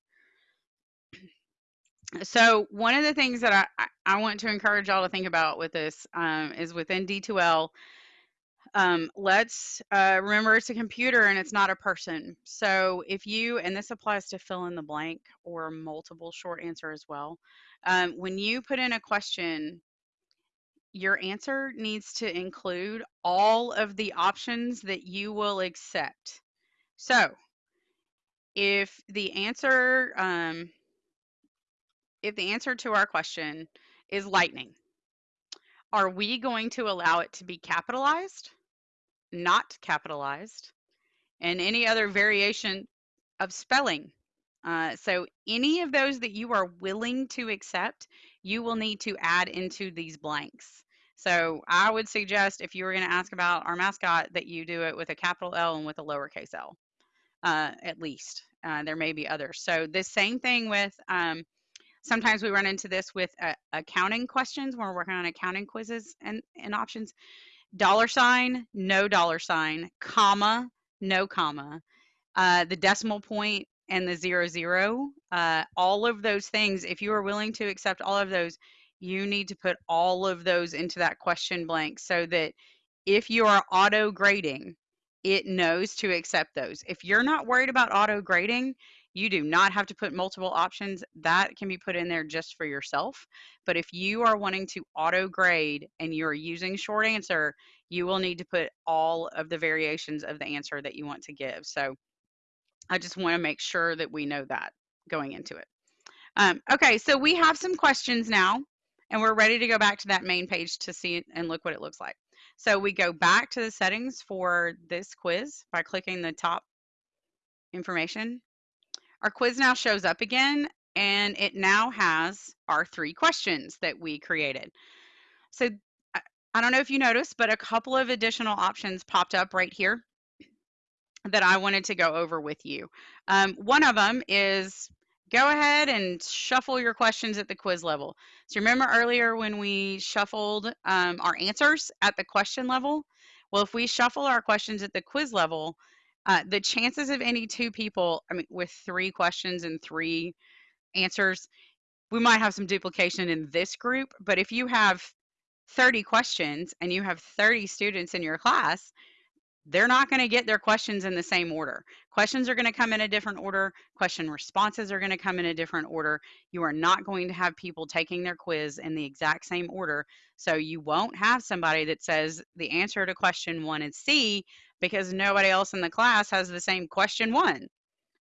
Speaker 1: So one of the things that I, I, want to encourage y'all to think about with this um, is within D2L, um, let's uh, remember it's a computer and it's not a person. So if you, and this applies to fill in the blank or multiple short answer as well, um, when you put in a question, your answer needs to include all of the options that you will accept. So if the answer, um, if the answer to our question is lightning, are we going to allow it to be capitalized, not capitalized, and any other variation of spelling? Uh, so any of those that you are willing to accept, you will need to add into these blanks. So I would suggest if you were going to ask about our mascot that you do it with a capital L and with a lowercase l, uh, at least. Uh, there may be others. So the same thing with um, sometimes we run into this with uh, accounting questions when we're working on accounting quizzes and, and options. Dollar sign, no dollar sign, comma, no comma, uh, the decimal point and the zero zero, uh, all of those things, if you are willing to accept all of those, you need to put all of those into that question blank so that if you are auto grading, it knows to accept those. If you're not worried about auto grading, you do not have to put multiple options. That can be put in there just for yourself. But if you are wanting to auto grade and you're using short answer, you will need to put all of the variations of the answer that you want to give. So I just want to make sure that we know that going into it. Um, okay, so we have some questions now, and we're ready to go back to that main page to see and look what it looks like. So we go back to the settings for this quiz by clicking the top information. Our quiz now shows up again, and it now has our three questions that we created. So I don't know if you noticed, but a couple of additional options popped up right here that I wanted to go over with you. Um, one of them is go ahead and shuffle your questions at the quiz level. So remember earlier when we shuffled um, our answers at the question level? Well, if we shuffle our questions at the quiz level, uh, the chances of any two people, I mean, with three questions and three answers, we might have some duplication in this group, but if you have 30 questions and you have 30 students in your class, they're not going to get their questions in the same order. Questions are going to come in a different order. Question responses are going to come in a different order. You are not going to have people taking their quiz in the exact same order. So you won't have somebody that says the answer to question one is C because nobody else in the class has the same question one.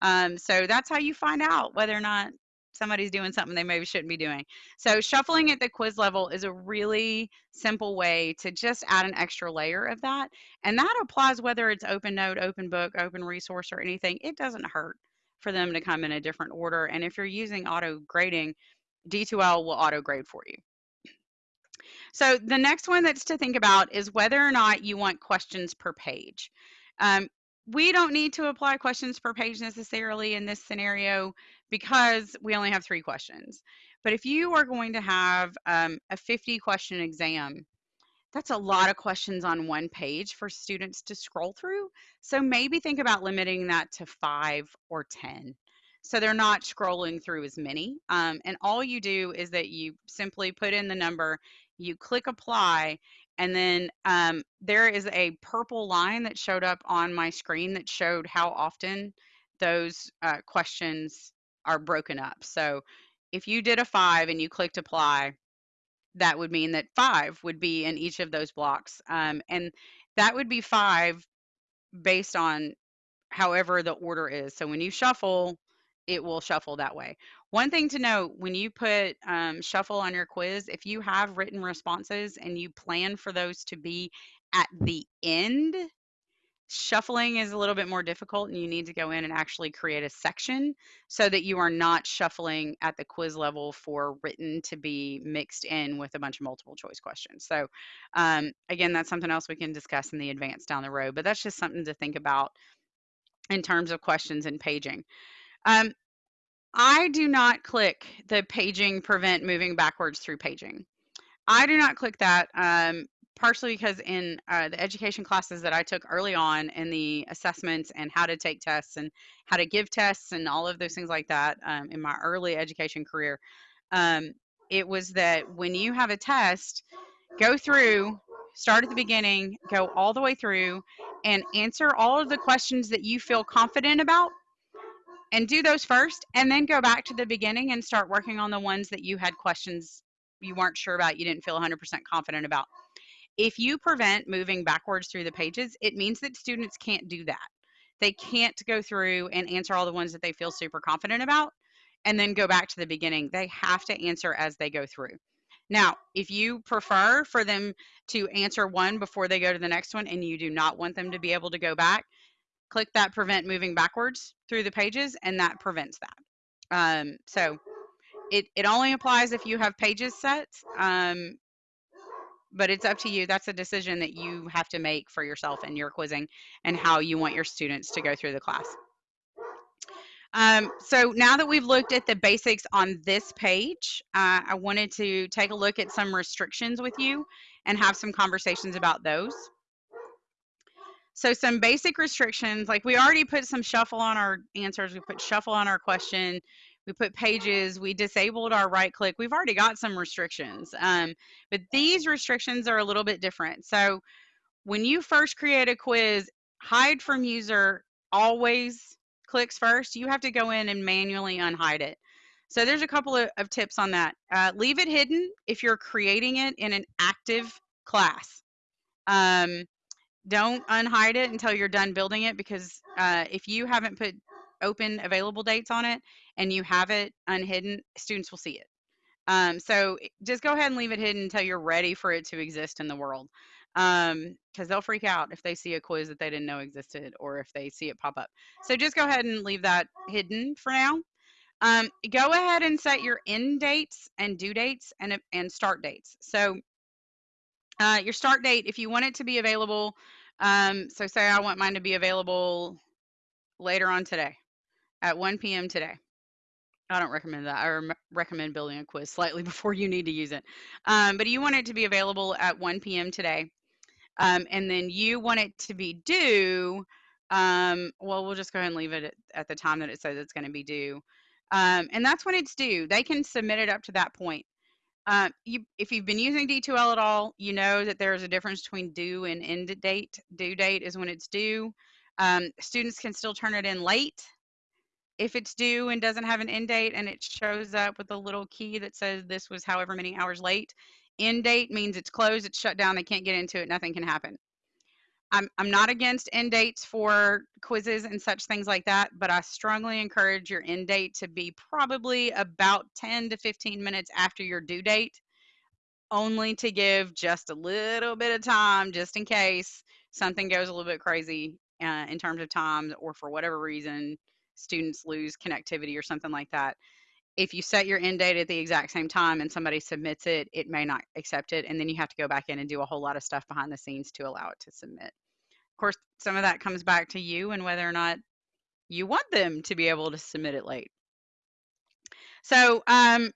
Speaker 1: Um, so that's how you find out whether or not somebody's doing something they maybe shouldn't be doing. So shuffling at the quiz level is a really simple way to just add an extra layer of that. And that applies whether it's open note, open book, open resource or anything. It doesn't hurt for them to come in a different order. And if you're using auto grading, D2L will auto grade for you. So the next one that's to think about is whether or not you want questions per page. Um, we don't need to apply questions per page necessarily in this scenario because we only have three questions. But if you are going to have um, a 50 question exam, that's a lot of questions on one page for students to scroll through. So maybe think about limiting that to five or 10. So they're not scrolling through as many. Um, and all you do is that you simply put in the number, you click apply, and then um, there is a purple line that showed up on my screen that showed how often those uh, questions are broken up. So if you did a five and you clicked apply, that would mean that five would be in each of those blocks. Um, and that would be five based on however the order is. So when you shuffle, it will shuffle that way. One thing to note when you put um, shuffle on your quiz, if you have written responses and you plan for those to be at the end, shuffling is a little bit more difficult and you need to go in and actually create a section so that you are not shuffling at the quiz level for written to be mixed in with a bunch of multiple choice questions. So um, again, that's something else we can discuss in the advance down the road, but that's just something to think about in terms of questions and paging. Um, I do not click the paging prevent moving backwards through paging. I do not click that um, partially because in uh, the education classes that I took early on in the assessments and how to take tests and how to give tests and all of those things like that um, in my early education career, um, it was that when you have a test, go through, start at the beginning, go all the way through, and answer all of the questions that you feel confident about and do those first and then go back to the beginning and start working on the ones that you had questions you weren't sure about you didn't feel 100% confident about if you prevent moving backwards through the pages it means that students can't do that. They can't go through and answer all the ones that they feel super confident about and then go back to the beginning. They have to answer as they go through. Now if you prefer for them to answer one before they go to the next one and you do not want them to be able to go back click that prevent moving backwards through the pages and that prevents that. Um, so it, it only applies if you have pages set, um, but it's up to you. That's a decision that you have to make for yourself and your quizzing and how you want your students to go through the class. Um, so now that we've looked at the basics on this page, uh, I wanted to take a look at some restrictions with you and have some conversations about those. So some basic restrictions, like we already put some shuffle on our answers, we put shuffle on our question, we put pages, we disabled our right click. We've already got some restrictions, um, but these restrictions are a little bit different. So when you first create a quiz, hide from user always clicks first. You have to go in and manually unhide it. So there's a couple of, of tips on that. Uh, leave it hidden if you're creating it in an active class. Um, don't unhide it until you're done building it because uh, if you haven't put open available dates on it and you have it unhidden, students will see it. Um, so just go ahead and leave it hidden until you're ready for it to exist in the world because um, they'll freak out if they see a quiz that they didn't know existed or if they see it pop up. So just go ahead and leave that hidden for now. Um, go ahead and set your end dates and due dates and, and start dates. So uh, your start date, if you want it to be available, um, so say I want mine to be available later on today at 1 p.m. today. I don't recommend that. I recommend building a quiz slightly before you need to use it. Um, but you want it to be available at 1 p.m. today. Um, and then you want it to be due. Um, well, we'll just go ahead and leave it at, at the time that it says it's going to be due. Um, and that's when it's due. They can submit it up to that point. Uh, you, if you've been using D2L at all, you know that there is a difference between due and end date. Due date is when it's due. Um, students can still turn it in late if it's due and doesn't have an end date and it shows up with a little key that says this was however many hours late. End date means it's closed, it's shut down, they can't get into it, nothing can happen. I'm, I'm not against end dates for quizzes and such things like that, but I strongly encourage your end date to be probably about 10 to 15 minutes after your due date, only to give just a little bit of time just in case something goes a little bit crazy uh, in terms of time or for whatever reason students lose connectivity or something like that. If you set your end date at the exact same time and somebody submits it, it may not accept it. And then you have to go back in and do a whole lot of stuff behind the scenes to allow it to submit. Of course, some of that comes back to you and whether or not you want them to be able to submit it late. So um,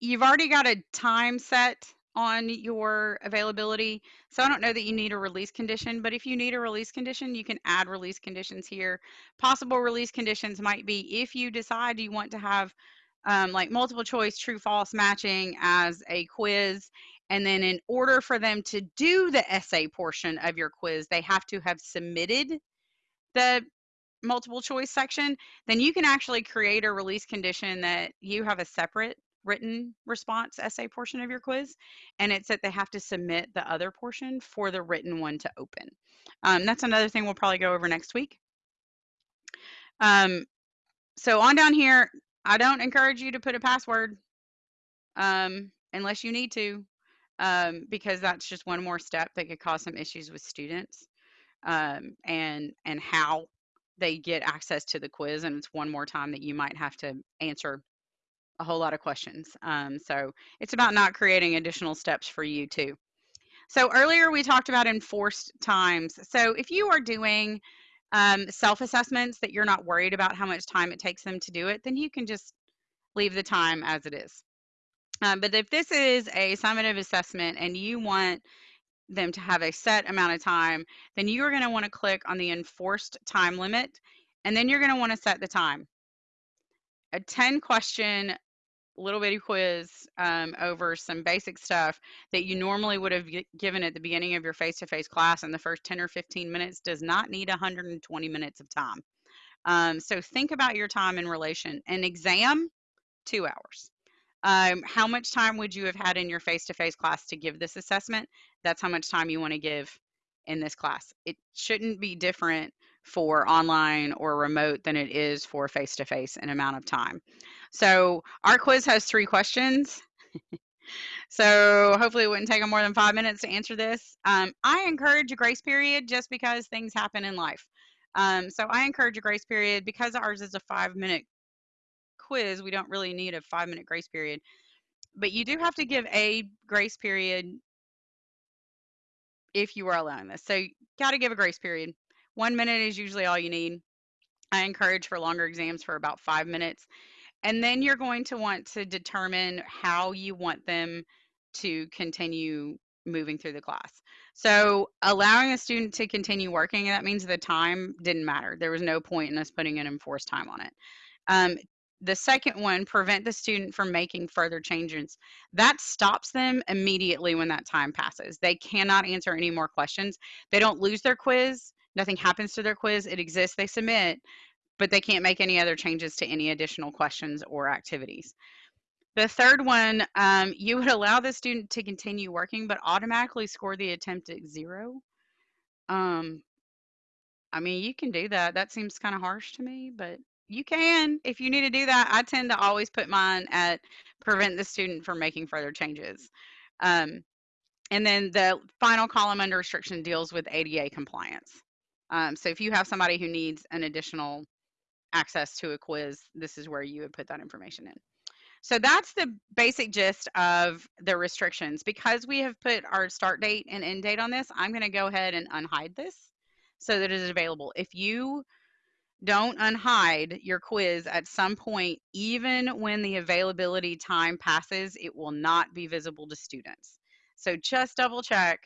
Speaker 1: you've already got a time set on your availability. So I don't know that you need a release condition, but if you need a release condition, you can add release conditions here. Possible release conditions might be if you decide you want to have um, like multiple choice true false matching as a quiz. And then in order for them to do the essay portion of your quiz, they have to have submitted the multiple choice section, then you can actually create a release condition that you have a separate written response essay portion of your quiz, and it's that they have to submit the other portion for the written one to open. Um, that's another thing we'll probably go over next week. Um, so on down here, I don't encourage you to put a password um, unless you need to, um, because that's just one more step that could cause some issues with students um, and and how they get access to the quiz. And it's one more time that you might have to answer a whole lot of questions. Um, so it's about not creating additional steps for you too. So earlier we talked about enforced times. So if you are doing um, self-assessments that you're not worried about how much time it takes them to do it, then you can just leave the time as it is. Um, but if this is a summative assessment and you want them to have a set amount of time, then you are going to want to click on the enforced time limit, and then you're going to want to set the time. A 10 question little bitty quiz um, over some basic stuff that you normally would have given at the beginning of your face-to-face class in the first 10 or 15 minutes does not need 120 minutes of time. Um, so think about your time in relation. An exam, two hours. Um, how much time would you have had in your face-to-face class to give this assessment? That's how much time you want to give in this class. It shouldn't be different for online or remote than it is for face-to-face in amount of time. So our quiz has three questions. so hopefully it wouldn't take them more than five minutes to answer this. Um, I encourage a grace period just because things happen in life. Um, so I encourage a grace period because ours is a five minute quiz. We don't really need a five minute grace period, but you do have to give a grace period if you are allowing this. So got to give a grace period. One minute is usually all you need. I encourage for longer exams for about five minutes. And then you're going to want to determine how you want them to continue moving through the class. So allowing a student to continue working, that means the time didn't matter. There was no point in us putting an enforced time on it. Um, the second one, prevent the student from making further changes. That stops them immediately when that time passes. They cannot answer any more questions. They don't lose their quiz. Nothing happens to their quiz. It exists. They submit, but they can't make any other changes to any additional questions or activities. The third one, um, you would allow the student to continue working, but automatically score the attempt at zero. Um, I mean, you can do that. That seems kind of harsh to me, but you can if you need to do that. I tend to always put mine at prevent the student from making further changes. Um, and then the final column under restriction deals with ADA compliance. Um, so if you have somebody who needs an additional access to a quiz, this is where you would put that information in. So that's the basic gist of the restrictions. Because we have put our start date and end date on this, I'm going to go ahead and unhide this so that it is available. If you don't unhide your quiz at some point, even when the availability time passes, it will not be visible to students. So just double check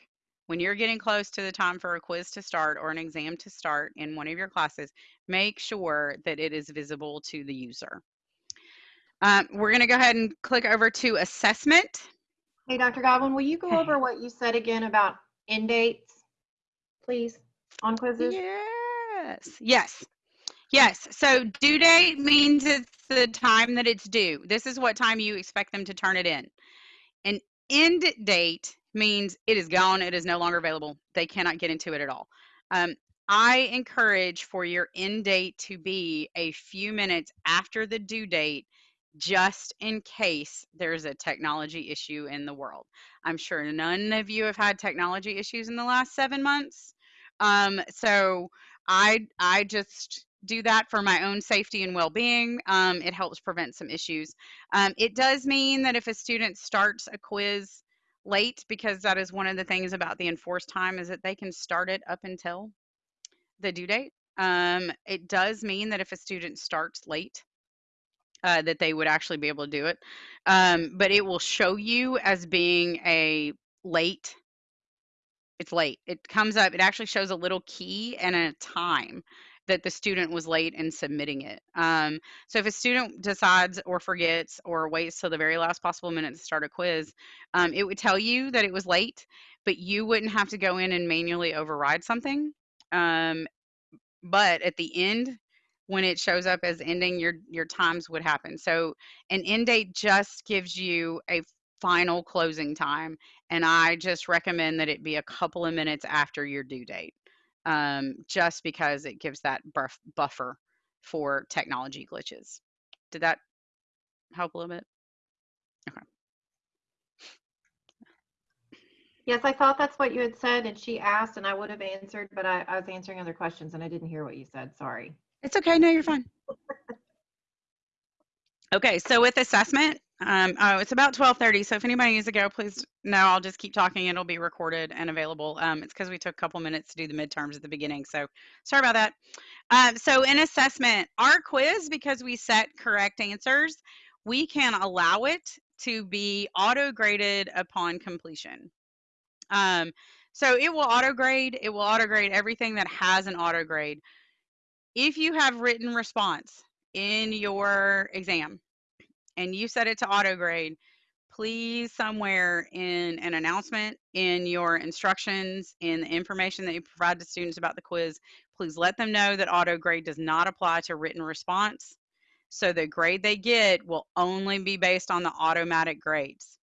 Speaker 1: when you're getting close to the time for a quiz to start or an exam to start in one of your classes, make sure that it is visible to the user. Um, we're going to go ahead and click over to assessment.
Speaker 4: Hey, Dr. Godwin, will you go over what you said again about end dates, please, on quizzes?
Speaker 1: Yes, yes, yes. So due date means it's the time that it's due. This is what time you expect them to turn it in. An end date means it is gone. It is no longer available. They cannot get into it at all. Um, I encourage for your end date to be a few minutes after the due date just in case there's a technology issue in the world. I'm sure none of you have had technology issues in the last seven months. Um, so I I just do that for my own safety and well-being. Um, it helps prevent some issues. Um, it does mean that if a student starts a quiz late, because that is one of the things about the enforced time is that they can start it up until the due date. Um, it does mean that if a student starts late, uh, that they would actually be able to do it. Um, but it will show you as being a late. It's late. It comes up, it actually shows a little key and a time that the student was late in submitting it. Um, so if a student decides or forgets or waits till the very last possible minute to start a quiz, um, it would tell you that it was late, but you wouldn't have to go in and manually override something. Um, but at the end, when it shows up as ending, your your times would happen. So an end date just gives you a final closing time, and I just recommend that it be a couple of minutes after your due date, um, just because it gives that buff, buffer for technology glitches. Did that help a little bit? Okay.
Speaker 4: Yes, I thought that's what you had said and she asked and I would have answered, but I, I was answering other questions and I didn't hear what you said. Sorry.
Speaker 1: It's okay. No, you're fine. Okay, so with assessment, um, oh, it's about 12:30. So if anybody needs to go, please no. I'll just keep talking. It'll be recorded and available. Um, it's because we took a couple minutes to do the midterms at the beginning. So sorry about that. Um, so in assessment, our quiz, because we set correct answers, we can allow it to be auto graded upon completion. Um, so it will auto grade. It will auto grade everything that has an auto grade. If you have written response in your exam and you set it to auto grade, please somewhere in an announcement, in your instructions, in the information that you provide to students about the quiz, please let them know that auto grade does not apply to written response. So the grade they get will only be based on the automatic grades.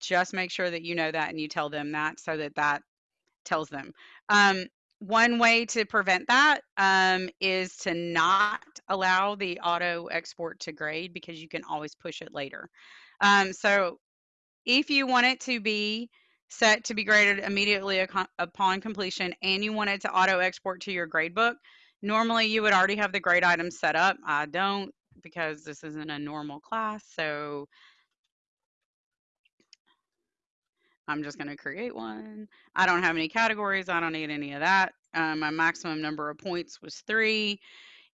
Speaker 1: Just make sure that you know that and you tell them that so that that tells them. Um, one way to prevent that um, is to not allow the auto export to grade because you can always push it later. Um, so if you want it to be set to be graded immediately upon completion and you want it to auto export to your gradebook, normally you would already have the grade items set up. I don't because this isn't a normal class. So I'm just going to create one. I don't have any categories. I don't need any of that. Um, my maximum number of points was three.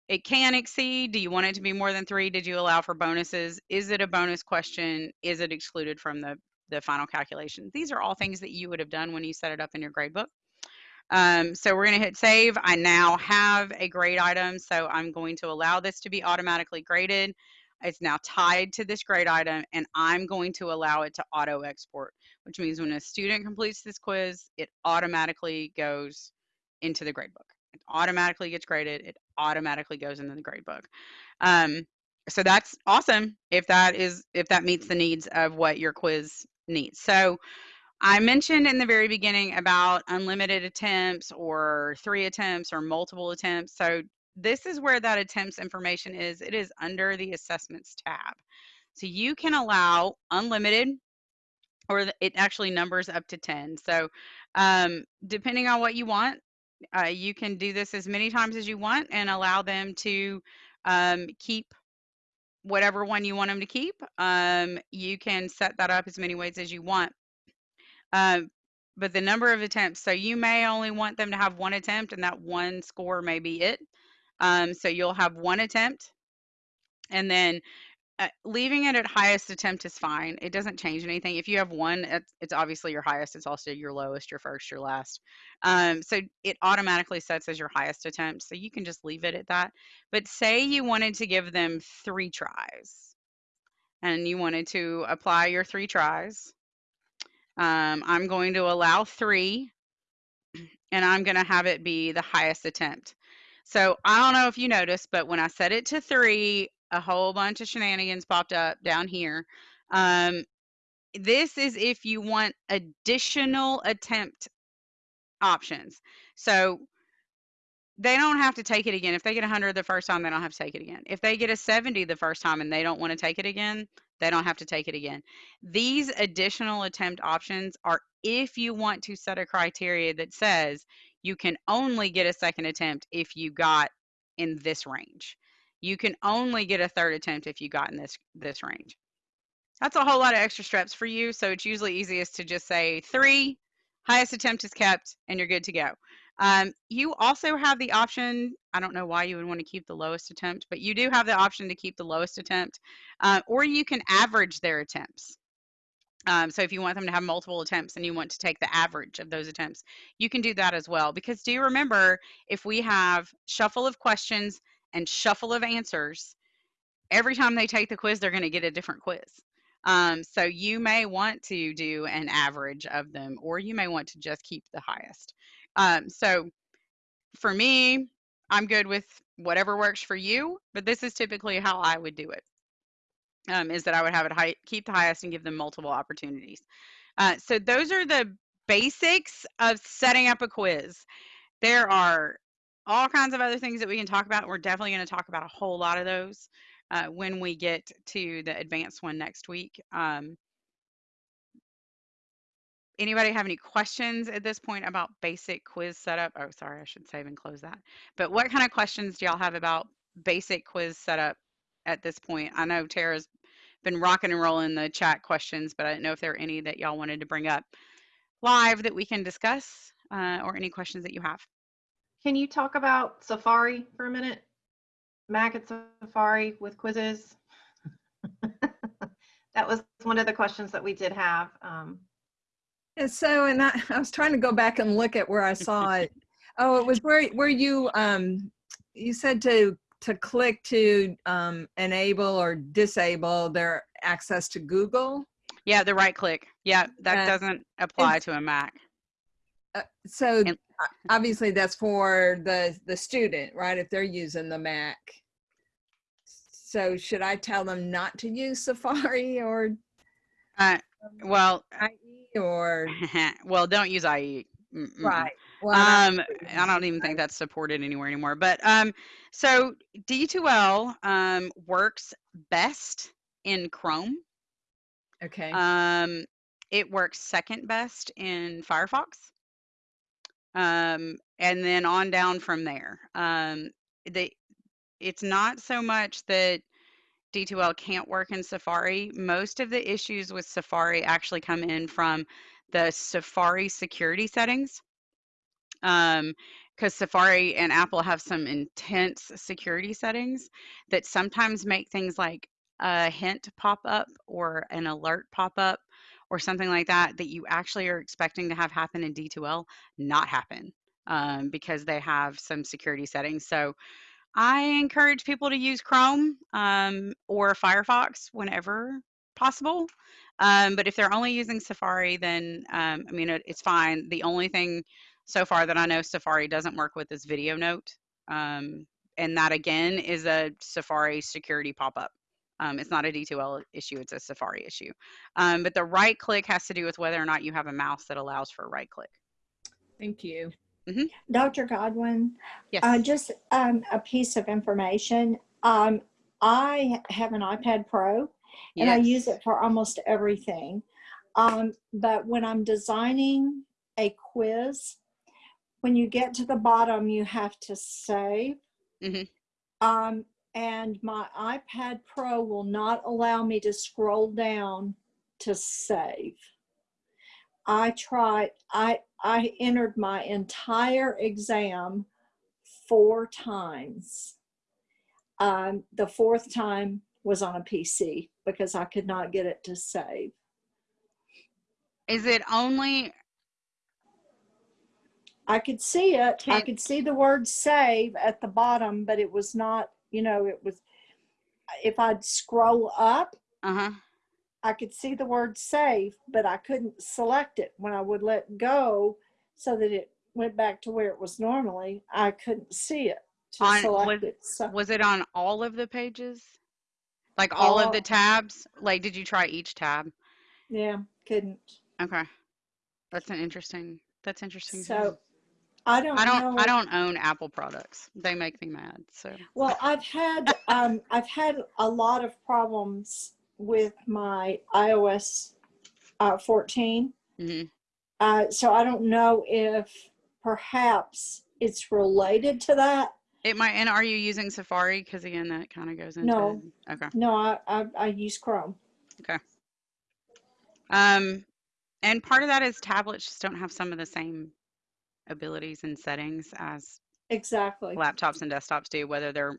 Speaker 1: It can exceed. Do you want it to be more than three? Did you allow for bonuses? Is it a bonus question? Is it excluded from the, the final calculation? These are all things that you would have done when you set it up in your gradebook. Um, so we're going to hit save. I now have a grade item, so I'm going to allow this to be automatically graded. It's now tied to this grade item, and I'm going to allow it to auto export, which means when a student completes this quiz, it automatically goes into the gradebook. It automatically gets graded. It automatically goes into the gradebook. Um, so that's awesome if that is if that meets the needs of what your quiz needs. So I mentioned in the very beginning about unlimited attempts or three attempts or multiple attempts. So this is where that attempts information is. It is under the assessments tab. So you can allow unlimited or it actually numbers up to 10. So um, depending on what you want, uh, you can do this as many times as you want and allow them to um, keep whatever one you want them to keep. Um, you can set that up as many ways as you want. Um, but the number of attempts, so you may only want them to have one attempt and that one score may be it. Um, so you'll have one attempt and then uh, leaving it at highest attempt is fine. It doesn't change anything. If you have one, it's, it's obviously your highest. It's also your lowest, your first, your last. Um, so it automatically sets as your highest attempt. So you can just leave it at that. But say you wanted to give them three tries and you wanted to apply your three tries. Um, I'm going to allow three and I'm going to have it be the highest attempt. So I don't know if you noticed, but when I set it to three, a whole bunch of shenanigans popped up down here. Um, this is if you want additional attempt options. So they don't have to take it again. If they get 100 the first time, they don't have to take it again. If they get a 70 the first time and they don't want to take it again, they don't have to take it again. These additional attempt options are if you want to set a criteria that says you can only get a second attempt if you got in this range. You can only get a third attempt if you got in this this range. That's a whole lot of extra steps for you, so it's usually easiest to just say three, highest attempt is kept, and you're good to go. Um, you also have the option, I don't know why you would want to keep the lowest attempt, but you do have the option to keep the lowest attempt, uh, or you can average their attempts. Um, so if you want them to have multiple attempts and you want to take the average of those attempts, you can do that as well. Because do you remember if we have shuffle of questions and shuffle of answers, every time they take the quiz, they're going to get a different quiz. Um, so you may want to do an average of them, or you may want to just keep the highest. Um, so for me, I'm good with whatever works for you, but this is typically how I would do it. Um, is that I would have it high, keep the highest and give them multiple opportunities. Uh, so those are the basics of setting up a quiz. There are all kinds of other things that we can talk about. We're definitely going to talk about a whole lot of those uh, when we get to the advanced one next week. Um, anybody have any questions at this point about basic quiz setup? Oh, sorry, I should save and close that. But what kind of questions do y'all have about basic quiz setup at this point? I know Tara's been rocking and rolling the chat questions, but I didn't know if there are any that y'all wanted to bring up live that we can discuss uh, or any questions that you have.
Speaker 4: Can you talk about Safari for a minute? Mac at Safari with quizzes? That was one of the questions that we did have. Um,
Speaker 5: And so, and I, I was trying to go back and look at where I saw it. Oh, it was where, where you, um, you said to, to click to, um, enable or disable their access to Google.
Speaker 1: Yeah, the right click. Yeah, that
Speaker 5: Uh,
Speaker 1: doesn't apply to a Mac.
Speaker 5: Uh, So
Speaker 1: And-
Speaker 5: obviously that's for the, the student, right? If they're using the Mac. So should I tell them not to use Safari or
Speaker 1: Uh, well,
Speaker 5: IE or,
Speaker 1: well, don't use IE. Mm, mm-mm.
Speaker 5: right? Well,
Speaker 1: Um. I don't even think that's supported anywhere anymore. But um, so D2L um, works best in Chrome.
Speaker 5: Okay,
Speaker 1: Um, it works second best in Firefox. Um, and then on down from there. Um, the, it's not so much that D2L can't work in Safari. Most of the issues with Safari actually come in from the Safari security settings. Um, because Safari and Apple have some intense security settings that sometimes make things like a hint pop up or an alert pop up or something like that that you actually are expecting to have happen in D2L not happen um, because they have some security settings. So I encourage people to use Chrome um, or Firefox whenever possible. Um, but if they're only using Safari, then um, I mean, it, it's fine. The only thing so far that I know Safari doesn't work with is Video Note. Um, and that again is a Safari security pop up. Um, it's not a D2L issue, it's a Safari issue. Um, but the right click has to do with whether or not you have a mouse that allows for right click.
Speaker 5: thank you.
Speaker 6: Dr. Godwin,
Speaker 1: Yes.
Speaker 6: uh, just um, a piece of information. Um, I have an iPad Pro and I use it for almost everything. Um, but when I'm designing a quiz, when you get to the bottom, you have to save.
Speaker 1: Mhm.
Speaker 6: Um, and my iPad Pro will not allow me to scroll down to save. I tried, I, I entered my entire exam four times. Um, the fourth time was on a PC because I could not get it to save.
Speaker 1: Is it only
Speaker 6: I could see it. I could see the word save at the bottom, but it was not, you know, it was, if I'd scroll up,
Speaker 1: uh huh?
Speaker 6: I could see the word save, but I couldn't select it when I would let go so that it went back to where it was normally. I couldn't see it to
Speaker 1: On-
Speaker 6: select
Speaker 1: was-
Speaker 6: it. So,
Speaker 1: Was it on all of the pages? Like all of the tabs? Like, did you try each tab?
Speaker 6: yeah, couldn't.
Speaker 1: Okay, that's an interesting. That's interesting.
Speaker 6: So. I don't
Speaker 1: I don't.
Speaker 6: know.
Speaker 1: I don't own Apple products. They make me mad. So
Speaker 6: Well, I've had um, I've had a lot of problems with my iOS uh, 14.
Speaker 1: hmm
Speaker 6: Uh, so I don't know if perhaps it's related to that.
Speaker 1: it might. And are you using Safari? Because again, that kind of goes into.
Speaker 6: No.
Speaker 1: Okay.
Speaker 6: No, I, I, I use Chrome. Okay.
Speaker 1: Um, and part of that is tablets just don't have some of the same abilities and settings as
Speaker 6: Exactly.
Speaker 1: laptops and desktops do, whether they're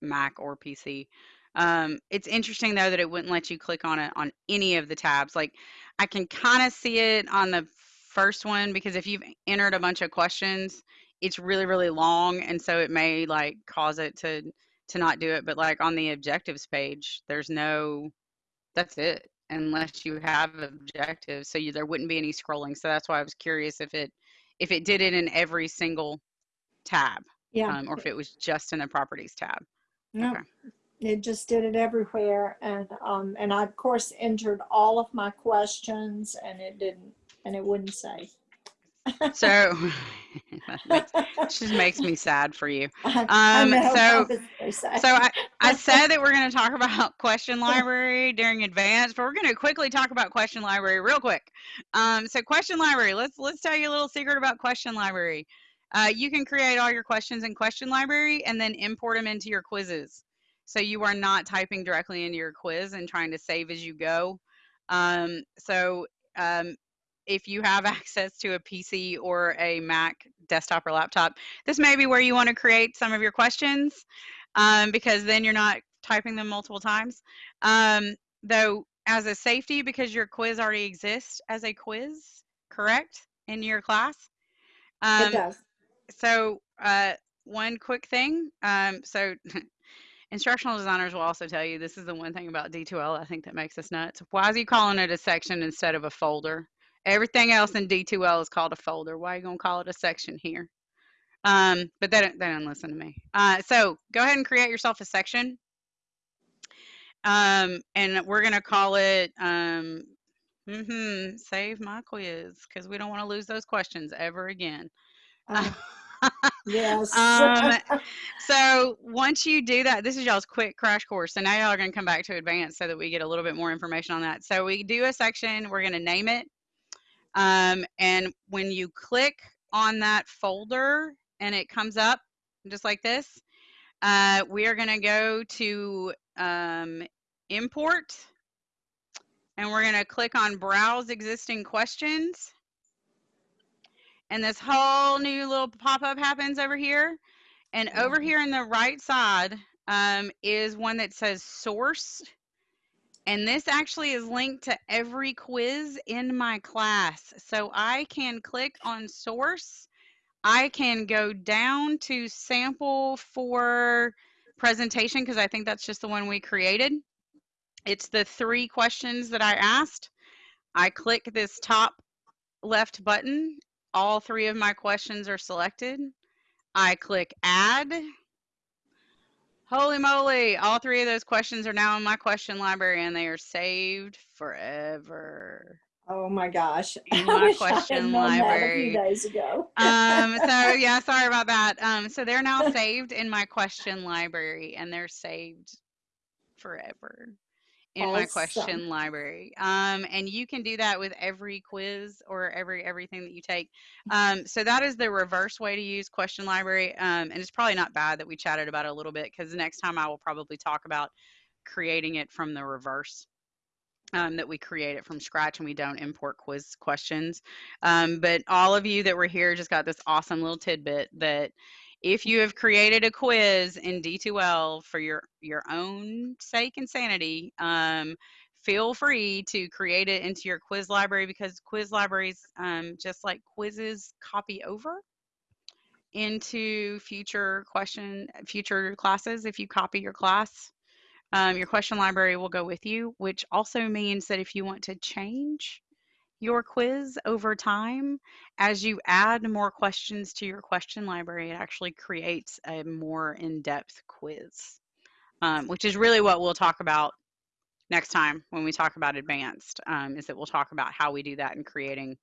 Speaker 1: Mac or PC. Um, it's interesting though that it wouldn't let you click on it on any of the tabs. Like I can kind of see it on the first one because if you've entered a bunch of questions, it's really really long, and so it may like cause it to to not do it. But like on the objectives page, there's no. That's it unless you have objectives. So you, there wouldn't be any scrolling. So that's why I was curious if it if it did it in every single tab
Speaker 6: Yeah.
Speaker 1: um, or if it was just in the properties tab.
Speaker 6: No,
Speaker 1: Okay.
Speaker 6: it just did it everywhere. And, um, and I, of course, entered all of my questions and it didn't, and it wouldn't say.
Speaker 1: So makes- just makes me sad for you.
Speaker 6: I- I
Speaker 1: Um, so- So I, I said that we're going to talk about question library during advanced, but we're going to quickly talk about question library real quick. Um, so question library, let's let's tell you a little secret about question library. Uh, you can create all your questions in question library and then import them into your quizzes. So you are not typing directly into your quiz and trying to save as you go. Um, so um, if you have access to a PC or a Mac desktop or laptop, this may be where you want to create some of your questions um, because then you're not typing them multiple times. Um, though, as a safety, because your quiz already exists as a quiz, correct, in your class.
Speaker 6: It
Speaker 1: Um,
Speaker 6: does.
Speaker 1: so, uh, one quick thing. Um, so, instructional designers will also tell you this is the one thing about D2L I think that makes us nuts. Why is he calling it a section instead of a folder? Everything else in D2L is called a folder. Why are you gonna call it a section here? Um, but they don't, they don't listen to me. Uh, so go ahead and create yourself a section. Um, and we're gonna call it um, hmm save my quiz because we don't want to lose those questions ever again.
Speaker 6: Uh, Yes.
Speaker 1: Um, so once you do that, this is y'all's quick crash course. So now y'all are going to come back to advanced so that we get a little bit more information on that. So we do a section, we're going to name it. Um, and when you click on that folder and it comes up just like this, uh, we are going to go to um, import. And we're going to click on browse existing questions. And this whole new little pop-up happens over here. And over here on the right side um, is one that says source and this actually is linked to every quiz in my class. So i can click on source. I can go down to sample for presentation because i think that's just the one we created. It's the three questions that i asked. I click this top left button. All three of my questions are selected. I click add. Holy moly, all three of those questions are now in my question library and they are saved forever.
Speaker 6: Oh my gosh.
Speaker 1: In
Speaker 6: I
Speaker 1: my
Speaker 6: wish I had
Speaker 1: question
Speaker 6: known that a
Speaker 1: library.
Speaker 6: days ago.
Speaker 1: Um, so yeah, sorry about that. Um, so they're now saved in my question library and they're saved forever in my question library. Um, and you can do that with every quiz or every everything that you take. Um, so that is the reverse way to use question library. Um, and it's probably not bad that we chatted about it a little bit because the next time I will probably talk about creating it from the reverse. Um, that we create it from scratch and we don't import quiz questions. Um, but all of you that were here just got this awesome little tidbit that if you have created a quiz in D2L for your your own sake and sanity, um, feel free to create it into your quiz library because quiz libraries, um, just like quizzes, copy over into future question future classes. If you copy your class, um, your question library will go with you, which also means that if you want to change your quiz over time, as you add more questions to your question library, it actually creates a more in-depth quiz, um, which is really what we'll talk about next time when we talk about advanced, um, is that we'll talk about how we do that in creating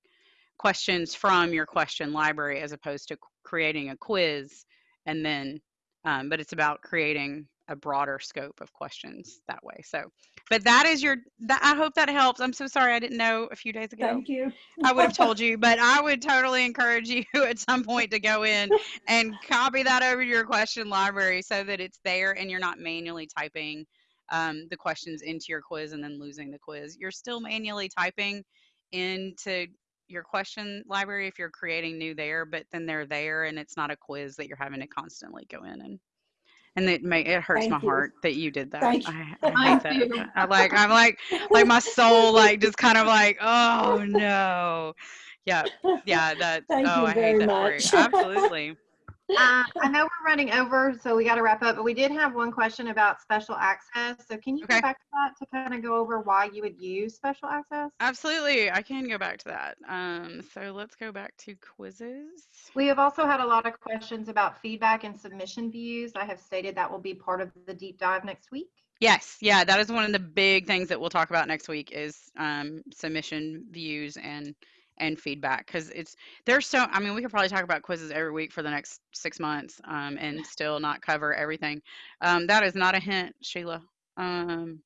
Speaker 1: questions from your question library as opposed to creating a quiz and then, um, but it's about creating a broader scope of questions that way. So, but that is your, that, I hope that helps. I'm so sorry I didn't know a few days ago.
Speaker 6: Thank you.
Speaker 1: I would have told you, but I would totally encourage you at some point to go in and copy that over to your question library so that it's there and you're not manually typing um, the questions into your quiz and then losing the quiz. You're still manually typing into your question library if you're creating new there, but then they're there and it's not a quiz that you're having to constantly go in and and it may it hurts
Speaker 6: Thank
Speaker 1: my
Speaker 6: you.
Speaker 1: heart that you did that.
Speaker 6: Thank
Speaker 1: I, I hate that. I like I'm like like my soul like just kind of like oh no yeah yeah that
Speaker 6: Thank
Speaker 1: oh
Speaker 6: you
Speaker 1: i hate that
Speaker 6: much.
Speaker 1: absolutely
Speaker 4: Uh, I know we're running over, so we got to wrap up, but we did have one question about special access. So can you
Speaker 1: Okay.
Speaker 4: go back to that to kind of go over why you would use special access?
Speaker 1: Absolutely, I can go back to that. Um, so let's go back to quizzes.
Speaker 4: We have also had a lot of questions about feedback and submission views. I have stated that will be part of the deep dive next week.
Speaker 1: Yes, yeah, that is one of the big things that we'll talk about next week is um, submission views and and feedback because it's there's so I mean we could probably talk about quizzes every week for the next six months um, and still not cover everything. Um, that is not a hint, Sheila. Um,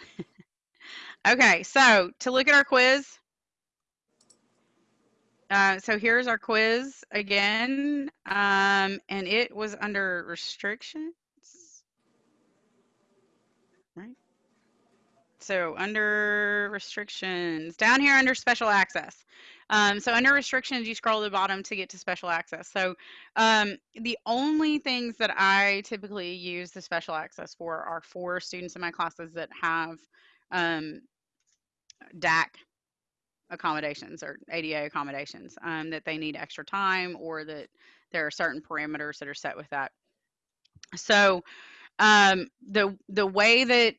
Speaker 1: okay, so to look at our quiz. Uh, so here's our quiz again, um, and it was under restrictions. So under restrictions, down here under special access. Um, so under restrictions, you scroll to the bottom to get to special access. So um, the only things that I typically use the special access for are for students in my classes that have um, DAC accommodations or ADA accommodations um, that they need extra time or that there are certain parameters that are set with that. So um, the the way that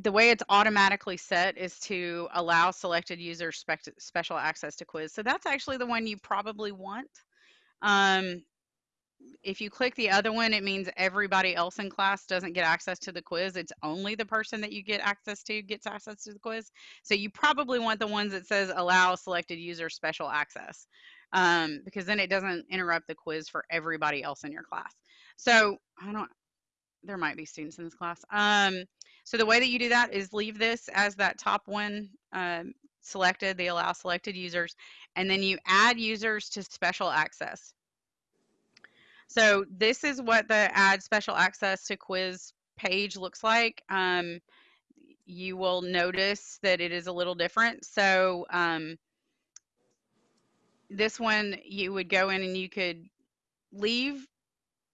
Speaker 1: the way it's automatically set is to allow selected users spec- special access to quiz. So that's actually the one you probably want. Um, if you click the other one, it means everybody else in class doesn't get access to the quiz. It's only the person that you get access to gets access to the quiz. So you probably want the ones that says allow selected users special access um, because then it doesn't interrupt the quiz for everybody else in your class. So I don't, there might be students in this class. Um, so the way that you do that is leave this as that top one um, selected, the allow selected users, and then you add users to special access. So this is what the add special access to quiz page looks like. Um, you will notice that it is a little different. So um, this one, you would go in and you could leave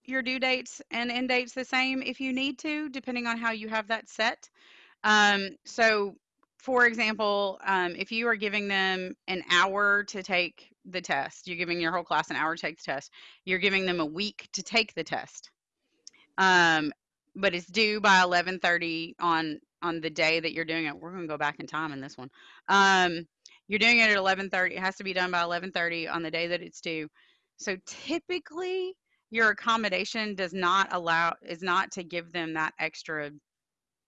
Speaker 1: your due dates and end dates the same if you need to, depending on how you have that set. Um, so, for example, um, if you are giving them an hour to take the test, you're giving your whole class an hour to take the test, you're giving them a week to take the test. Um, but it's due by 11:30 on on the day that you're doing it. We're going to go back in time in this one. Um, you're doing it at 11:30. It has to be done by 11:30 on the day that it's due. So typically, your accommodation does not allow is not to give them that extra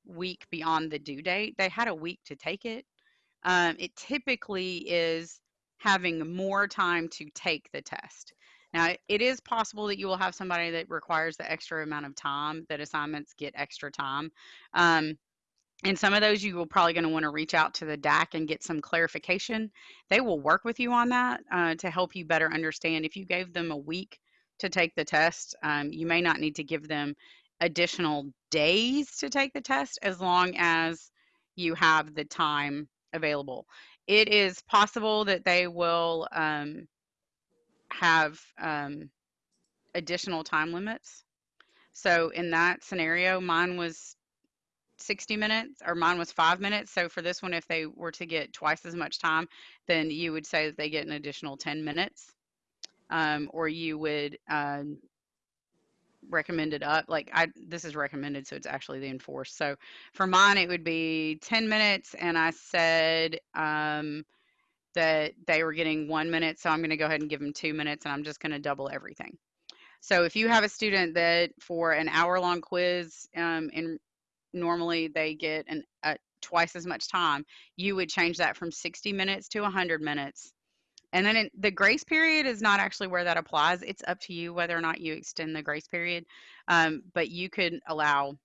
Speaker 1: week beyond the due date. They had a week to take it. Um, it typically is having more time to take the test. Now, it is possible that you will have somebody that requires the extra amount of time, that assignments get extra time. Um, and some of those you will probably going to want to reach out to the DAC and get some clarification. They will work with you on that uh, to help you better understand. If you gave them a week to take the test, um, you may not need to give them additional days to take the test as long as you have the time available. It is possible that they will um, have um, additional time limits. So in that scenario, mine was 60 minutes or mine was five minutes. So for this one, if they were to get twice as much time, then you would say that they get an additional 10 minutes. Um, or you would um, recommend it up. Like I, this is recommended, so it's actually the enforced. So for mine, it would be 10 minutes. And I said um, that they were getting one minute. So I'm going to go ahead and give them two minutes and I'm just going to double everything. So if you have a student that for an hour long quiz um, and normally they get an, twice as much time, you would change that from 60 minutes to 100 minutes. And then it, the grace period is not actually where that applies. It's up to you whether or not you extend the grace period, um, but you could allow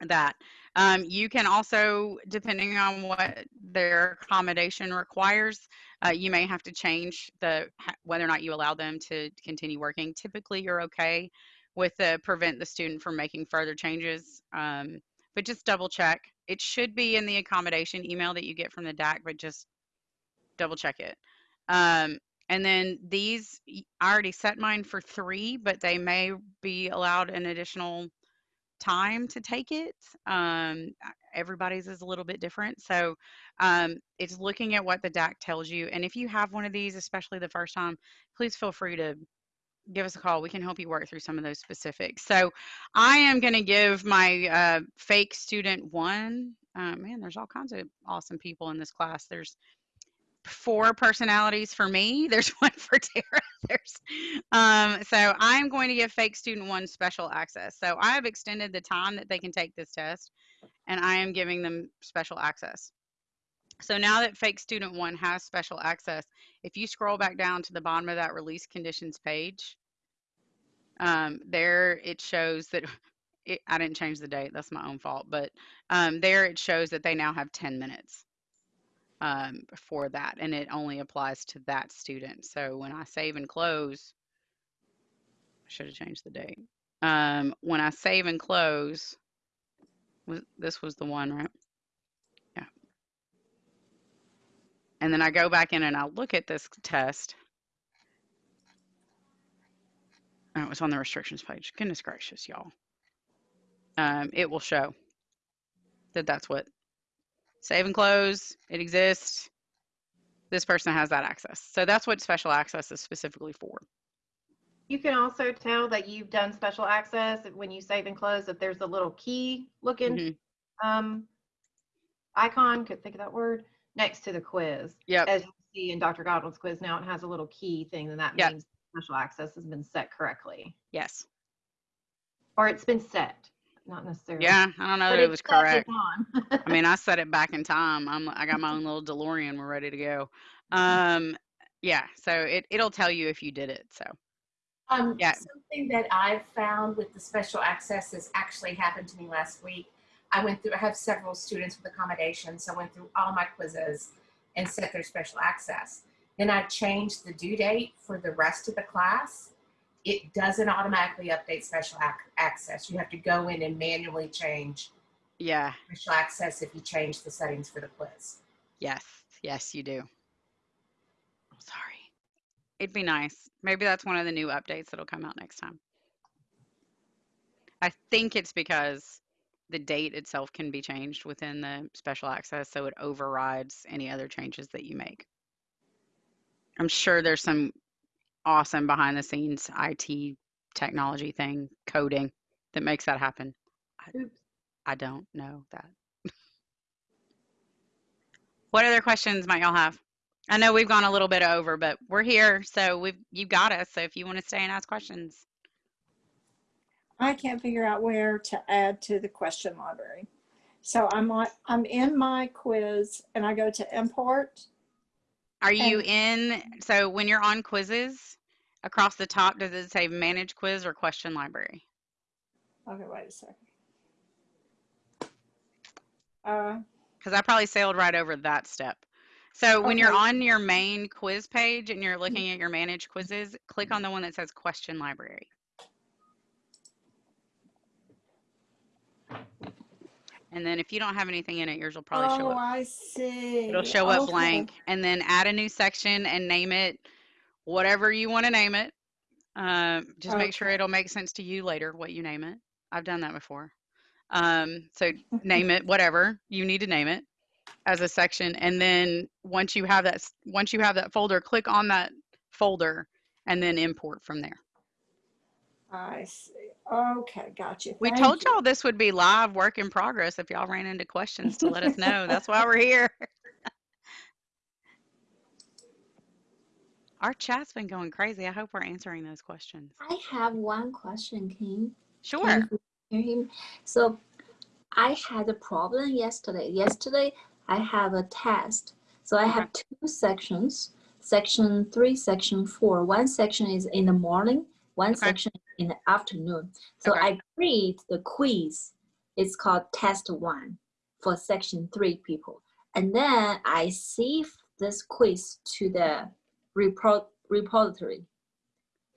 Speaker 1: that. Um, you can also, depending on what their accommodation requires, uh, you may have to change the whether or not you allow them to continue working. Typically, you're okay with the prevent the student from making further changes, um, but just double check. It should be in the accommodation email that you get from the DAC, but just double check it. Um, and then these, I already set mine for three, but they may be allowed an additional time to take it. Um, everybody's is a little bit different. So um, it's looking at what the DAC tells you. And if you have one of these, especially the first time, please feel free to give us a call. We can help you work through some of those specifics. So I am going to give my uh, fake student one. Uh, man, there's all kinds of awesome people in this class. There's four personalities for me. There's one for Tara. There's um, so I'm going to give fake student one special access. So I have extended the time that they can take this test, and I am giving them special access. So now that fake student one has special access, if you scroll back down to the bottom of that release conditions page, um, there it shows that it, I didn't change the date. That's my own fault. But um, there it shows that they now have 10 minutes um, for that, and it only applies to that student. So when I save and close, I should have changed the date. Um, when I save and close, this was the one, right? Yeah. And then I go back in and I look at this test. Oh, it was on the restrictions page. Goodness gracious, y'all. Um, it will show that that's what save and close. It exists. This person has that access. So that's what special access is specifically for.
Speaker 4: You can also tell that you've done special access when you save and close, if there's a little key looking
Speaker 1: Mhm.
Speaker 4: um, icon, could think of that word, next to the quiz.
Speaker 1: Yep.
Speaker 4: As you see in Dr. Godwin's quiz now, it has a little key thing, and that
Speaker 1: Yep.
Speaker 4: means special access has been set correctly.
Speaker 1: Yes.
Speaker 4: Or it's been set, not necessarily.
Speaker 1: Yeah. I don't know
Speaker 4: But
Speaker 1: that it was correct. I mean, I set it back in time. I'm I got my own little DeLorean. We're ready to go. Um, yeah. So it it'll tell you if you did it. So
Speaker 7: Um,
Speaker 1: Yeah.
Speaker 7: something that I've found with the special access has actually happened to me last week. I went through, I have several students with accommodations, so I went through all my quizzes and set their special access. Then I changed the due date for the rest of the class. It doesn't automatically update special ac- access. You have to go in and manually change
Speaker 1: yeah.
Speaker 7: special access if you change the settings for the quiz.
Speaker 1: Yes. Yes, you do. I'm Sorry. It'd be nice. Maybe that's one of the new updates that'll come out next time. I think it's because the date itself can be changed within the special access, so it overrides any other changes that you make. I'm sure there's some awesome behind the scenes IT technology thing, coding that makes that happen. I, I don't know that. what other questions might y'all have? I know we've gone a little bit over, but we're here, so we've you got us. So if you want to stay and ask questions,
Speaker 6: I can't figure out where to add to the question library. So I'm on, I'm in my quiz and I go to import.
Speaker 1: Are you in? So when you're on quizzes, across the top, does it say manage quiz or question library?
Speaker 6: Okay, wait a second. Uh,
Speaker 1: Because I probably sailed right over that step. So when you're on your main quiz page and you're looking at your manage quizzes, click on the one that says question library. And then if you don't have anything in it, yours will probably show up. oh.
Speaker 6: I see.
Speaker 1: It'll show up blank and then add a new section and name it whatever you want to name it. Um, just make sure it'll make sense to you later what you name it. I've done that before. Um, so name it whatever you need to name it as a section. And then once you have that, once you have that folder, click on that folder and then import from there.
Speaker 6: I see. Okay, got you.
Speaker 1: We
Speaker 6: Thank
Speaker 1: told
Speaker 6: you.
Speaker 1: y'all this would be live work in progress if y'all ran into questions to let us know. That's why we're here. Our chat's been going crazy. I hope we're answering those questions.
Speaker 2: I have one question, King.
Speaker 1: Sure.
Speaker 2: Can hear him? So I had a problem yesterday. Yesterday I have a test. So I have two sections. Section three, section four. One section is in the morning, one
Speaker 1: Okay.
Speaker 2: section in the afternoon. So
Speaker 1: Okay.
Speaker 2: I create the quiz. It's called test one for section three people. And then I save this quiz to the report repository.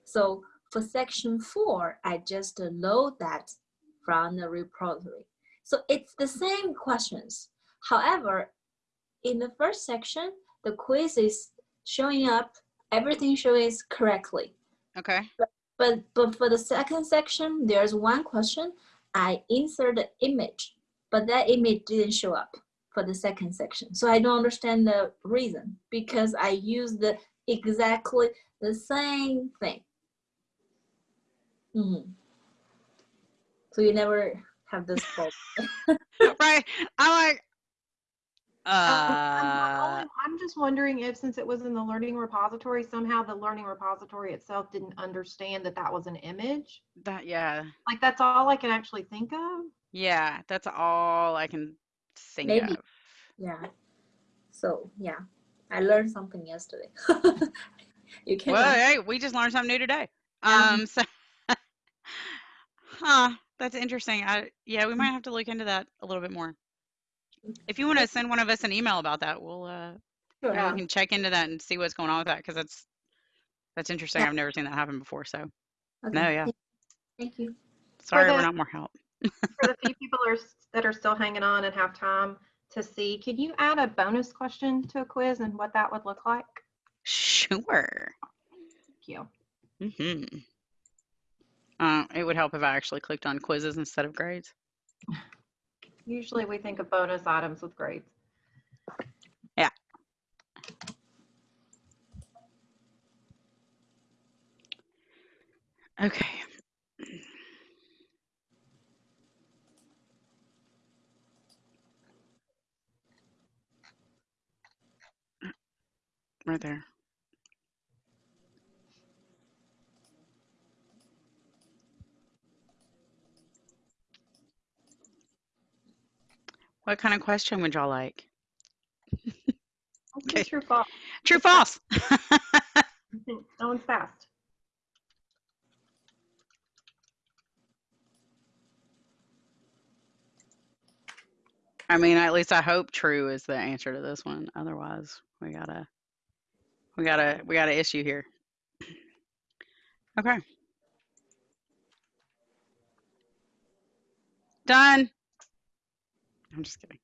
Speaker 2: So for section four, I just load that from the repository. So it's the same questions. However, in the first section, the quiz is showing up, everything shows correctly.
Speaker 1: Okay.
Speaker 2: But but but for the second section, there's one question I insert the image, but that image didn't show up for the second section. So I don't understand the reason because I use the exactly the same thing. Mhm. So you never have this problem.
Speaker 1: right. I'm like, uh,
Speaker 4: I'm I'm just wondering if, since it was in the learning repository, somehow the learning repository itself didn't understand that that was an image.
Speaker 1: that, yeah.
Speaker 4: Like, that's all I can actually think of.
Speaker 1: Yeah. That's all I can think
Speaker 2: Maybe.
Speaker 1: of.
Speaker 2: yeah. So yeah, I learned something yesterday. you can.
Speaker 1: Well, hey, we just learned something new today.
Speaker 2: Yeah.
Speaker 1: Um, so, huh, that's interesting. I, yeah, we might have to look into that a little bit more. If you want to send one of us an email about that, we'll, uh, maybe
Speaker 2: Yeah.
Speaker 1: we can check into that and see what's going on with that because that's, that's interesting.
Speaker 2: Yeah.
Speaker 1: I've never seen that happen before. So
Speaker 2: Okay.
Speaker 1: no, yeah.
Speaker 2: Thank you.
Speaker 1: sorry, we're not more help.
Speaker 4: For the few people are, that are still hanging on and have time to see, could you add a bonus question to a quiz and what that would look like?
Speaker 1: Sure.
Speaker 4: Thank you.
Speaker 1: hmm Uh, it would help if I actually clicked on quizzes instead of grades.
Speaker 4: Usually we think of bonus items with grades. Yeah.
Speaker 1: Okay. Right there. What kind of question would y'all like? Okay.
Speaker 4: True false.
Speaker 1: True, false.
Speaker 4: No one's fast.
Speaker 1: I mean, at least I hope true is the answer to this one. Otherwise, we gotta, we gotta, we gotta issue here. Okay. Done. I'm just kidding.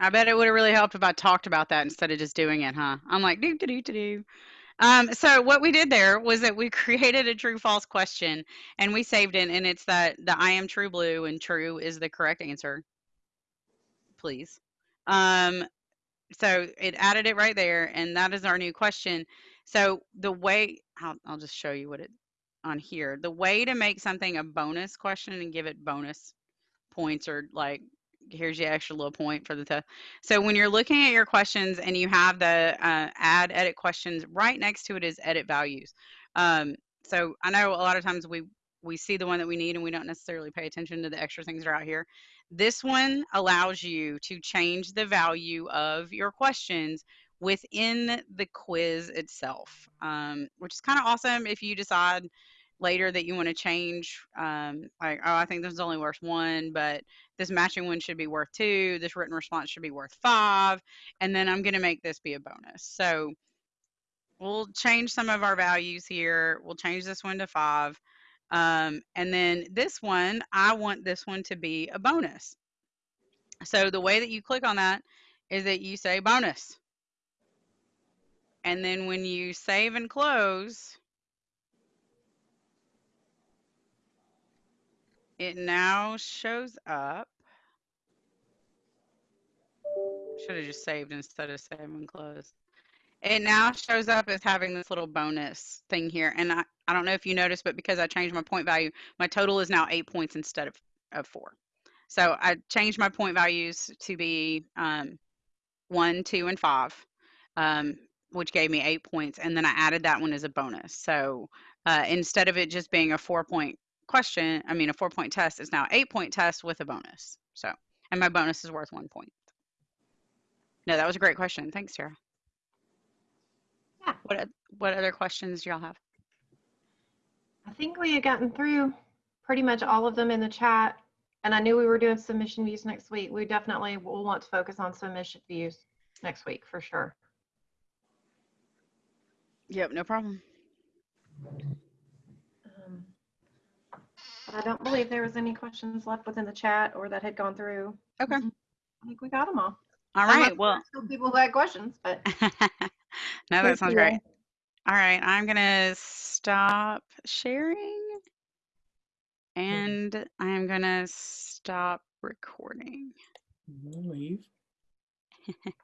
Speaker 1: I bet it would have really helped if I talked about that instead of just doing it, huh? I'm like, do, do, do, do. Um, so what we did there was that we created a true false question and we saved it and it's that the I am true blue and true is the correct answer. Please. Um, so it added it right there and that is our new question. So the way I'll, I'll just show you what it on here. The way to make something a bonus question and give it bonus points or like here's your extra little point for the test. So when you're looking at your questions and you have the uh, add edit questions right next to it is edit values. Um, so I know a lot of times we we see the one that we need and we don't necessarily pay attention to the extra things that are out here. This one allows you to change the value of your questions within the quiz itself, um, which is kind of awesome if you decide later that you want to change um, like oh i think this is only worth one but this matching one should be worth two this written response should be worth five and then i'm going to make this be a bonus. So we'll change some of our values here we'll change this one to five um, and then this one i want this one to be a bonus so the way that you click on that is that you say bonus and then when you save and close it now shows up. Should have just saved instead of save and close. It now shows up as having this little bonus thing here. And I, I don't know if you noticed, but because I changed my point value, my total is now eight points instead of, of four. So I changed my point values to be um, one, two, and five, um, which gave me eight points. And then I added that one as a bonus. So uh, instead of it just being a four point question, I mean, a four point test is now eight point test with a bonus. So, and my bonus is worth one point. No, that was a great question. Thanks, Sarah.
Speaker 4: Yeah.
Speaker 1: What What other questions do y'all have?
Speaker 4: I think we had gotten through pretty much all of them in the chat, and I knew we were doing submission views next week. We definitely will want to focus on submission views next week for sure.
Speaker 1: Yep, no problem.
Speaker 4: Um, I don't believe there was any questions left within the chat or that had gone through.
Speaker 1: Okay.
Speaker 4: I think we got them all.
Speaker 1: All right. Well,
Speaker 4: people who had questions, but.
Speaker 1: No, that sounds great.
Speaker 6: All
Speaker 1: right, I'm gonna stop sharing mm-hmm. and I am gonna stop recording.
Speaker 8: Leave.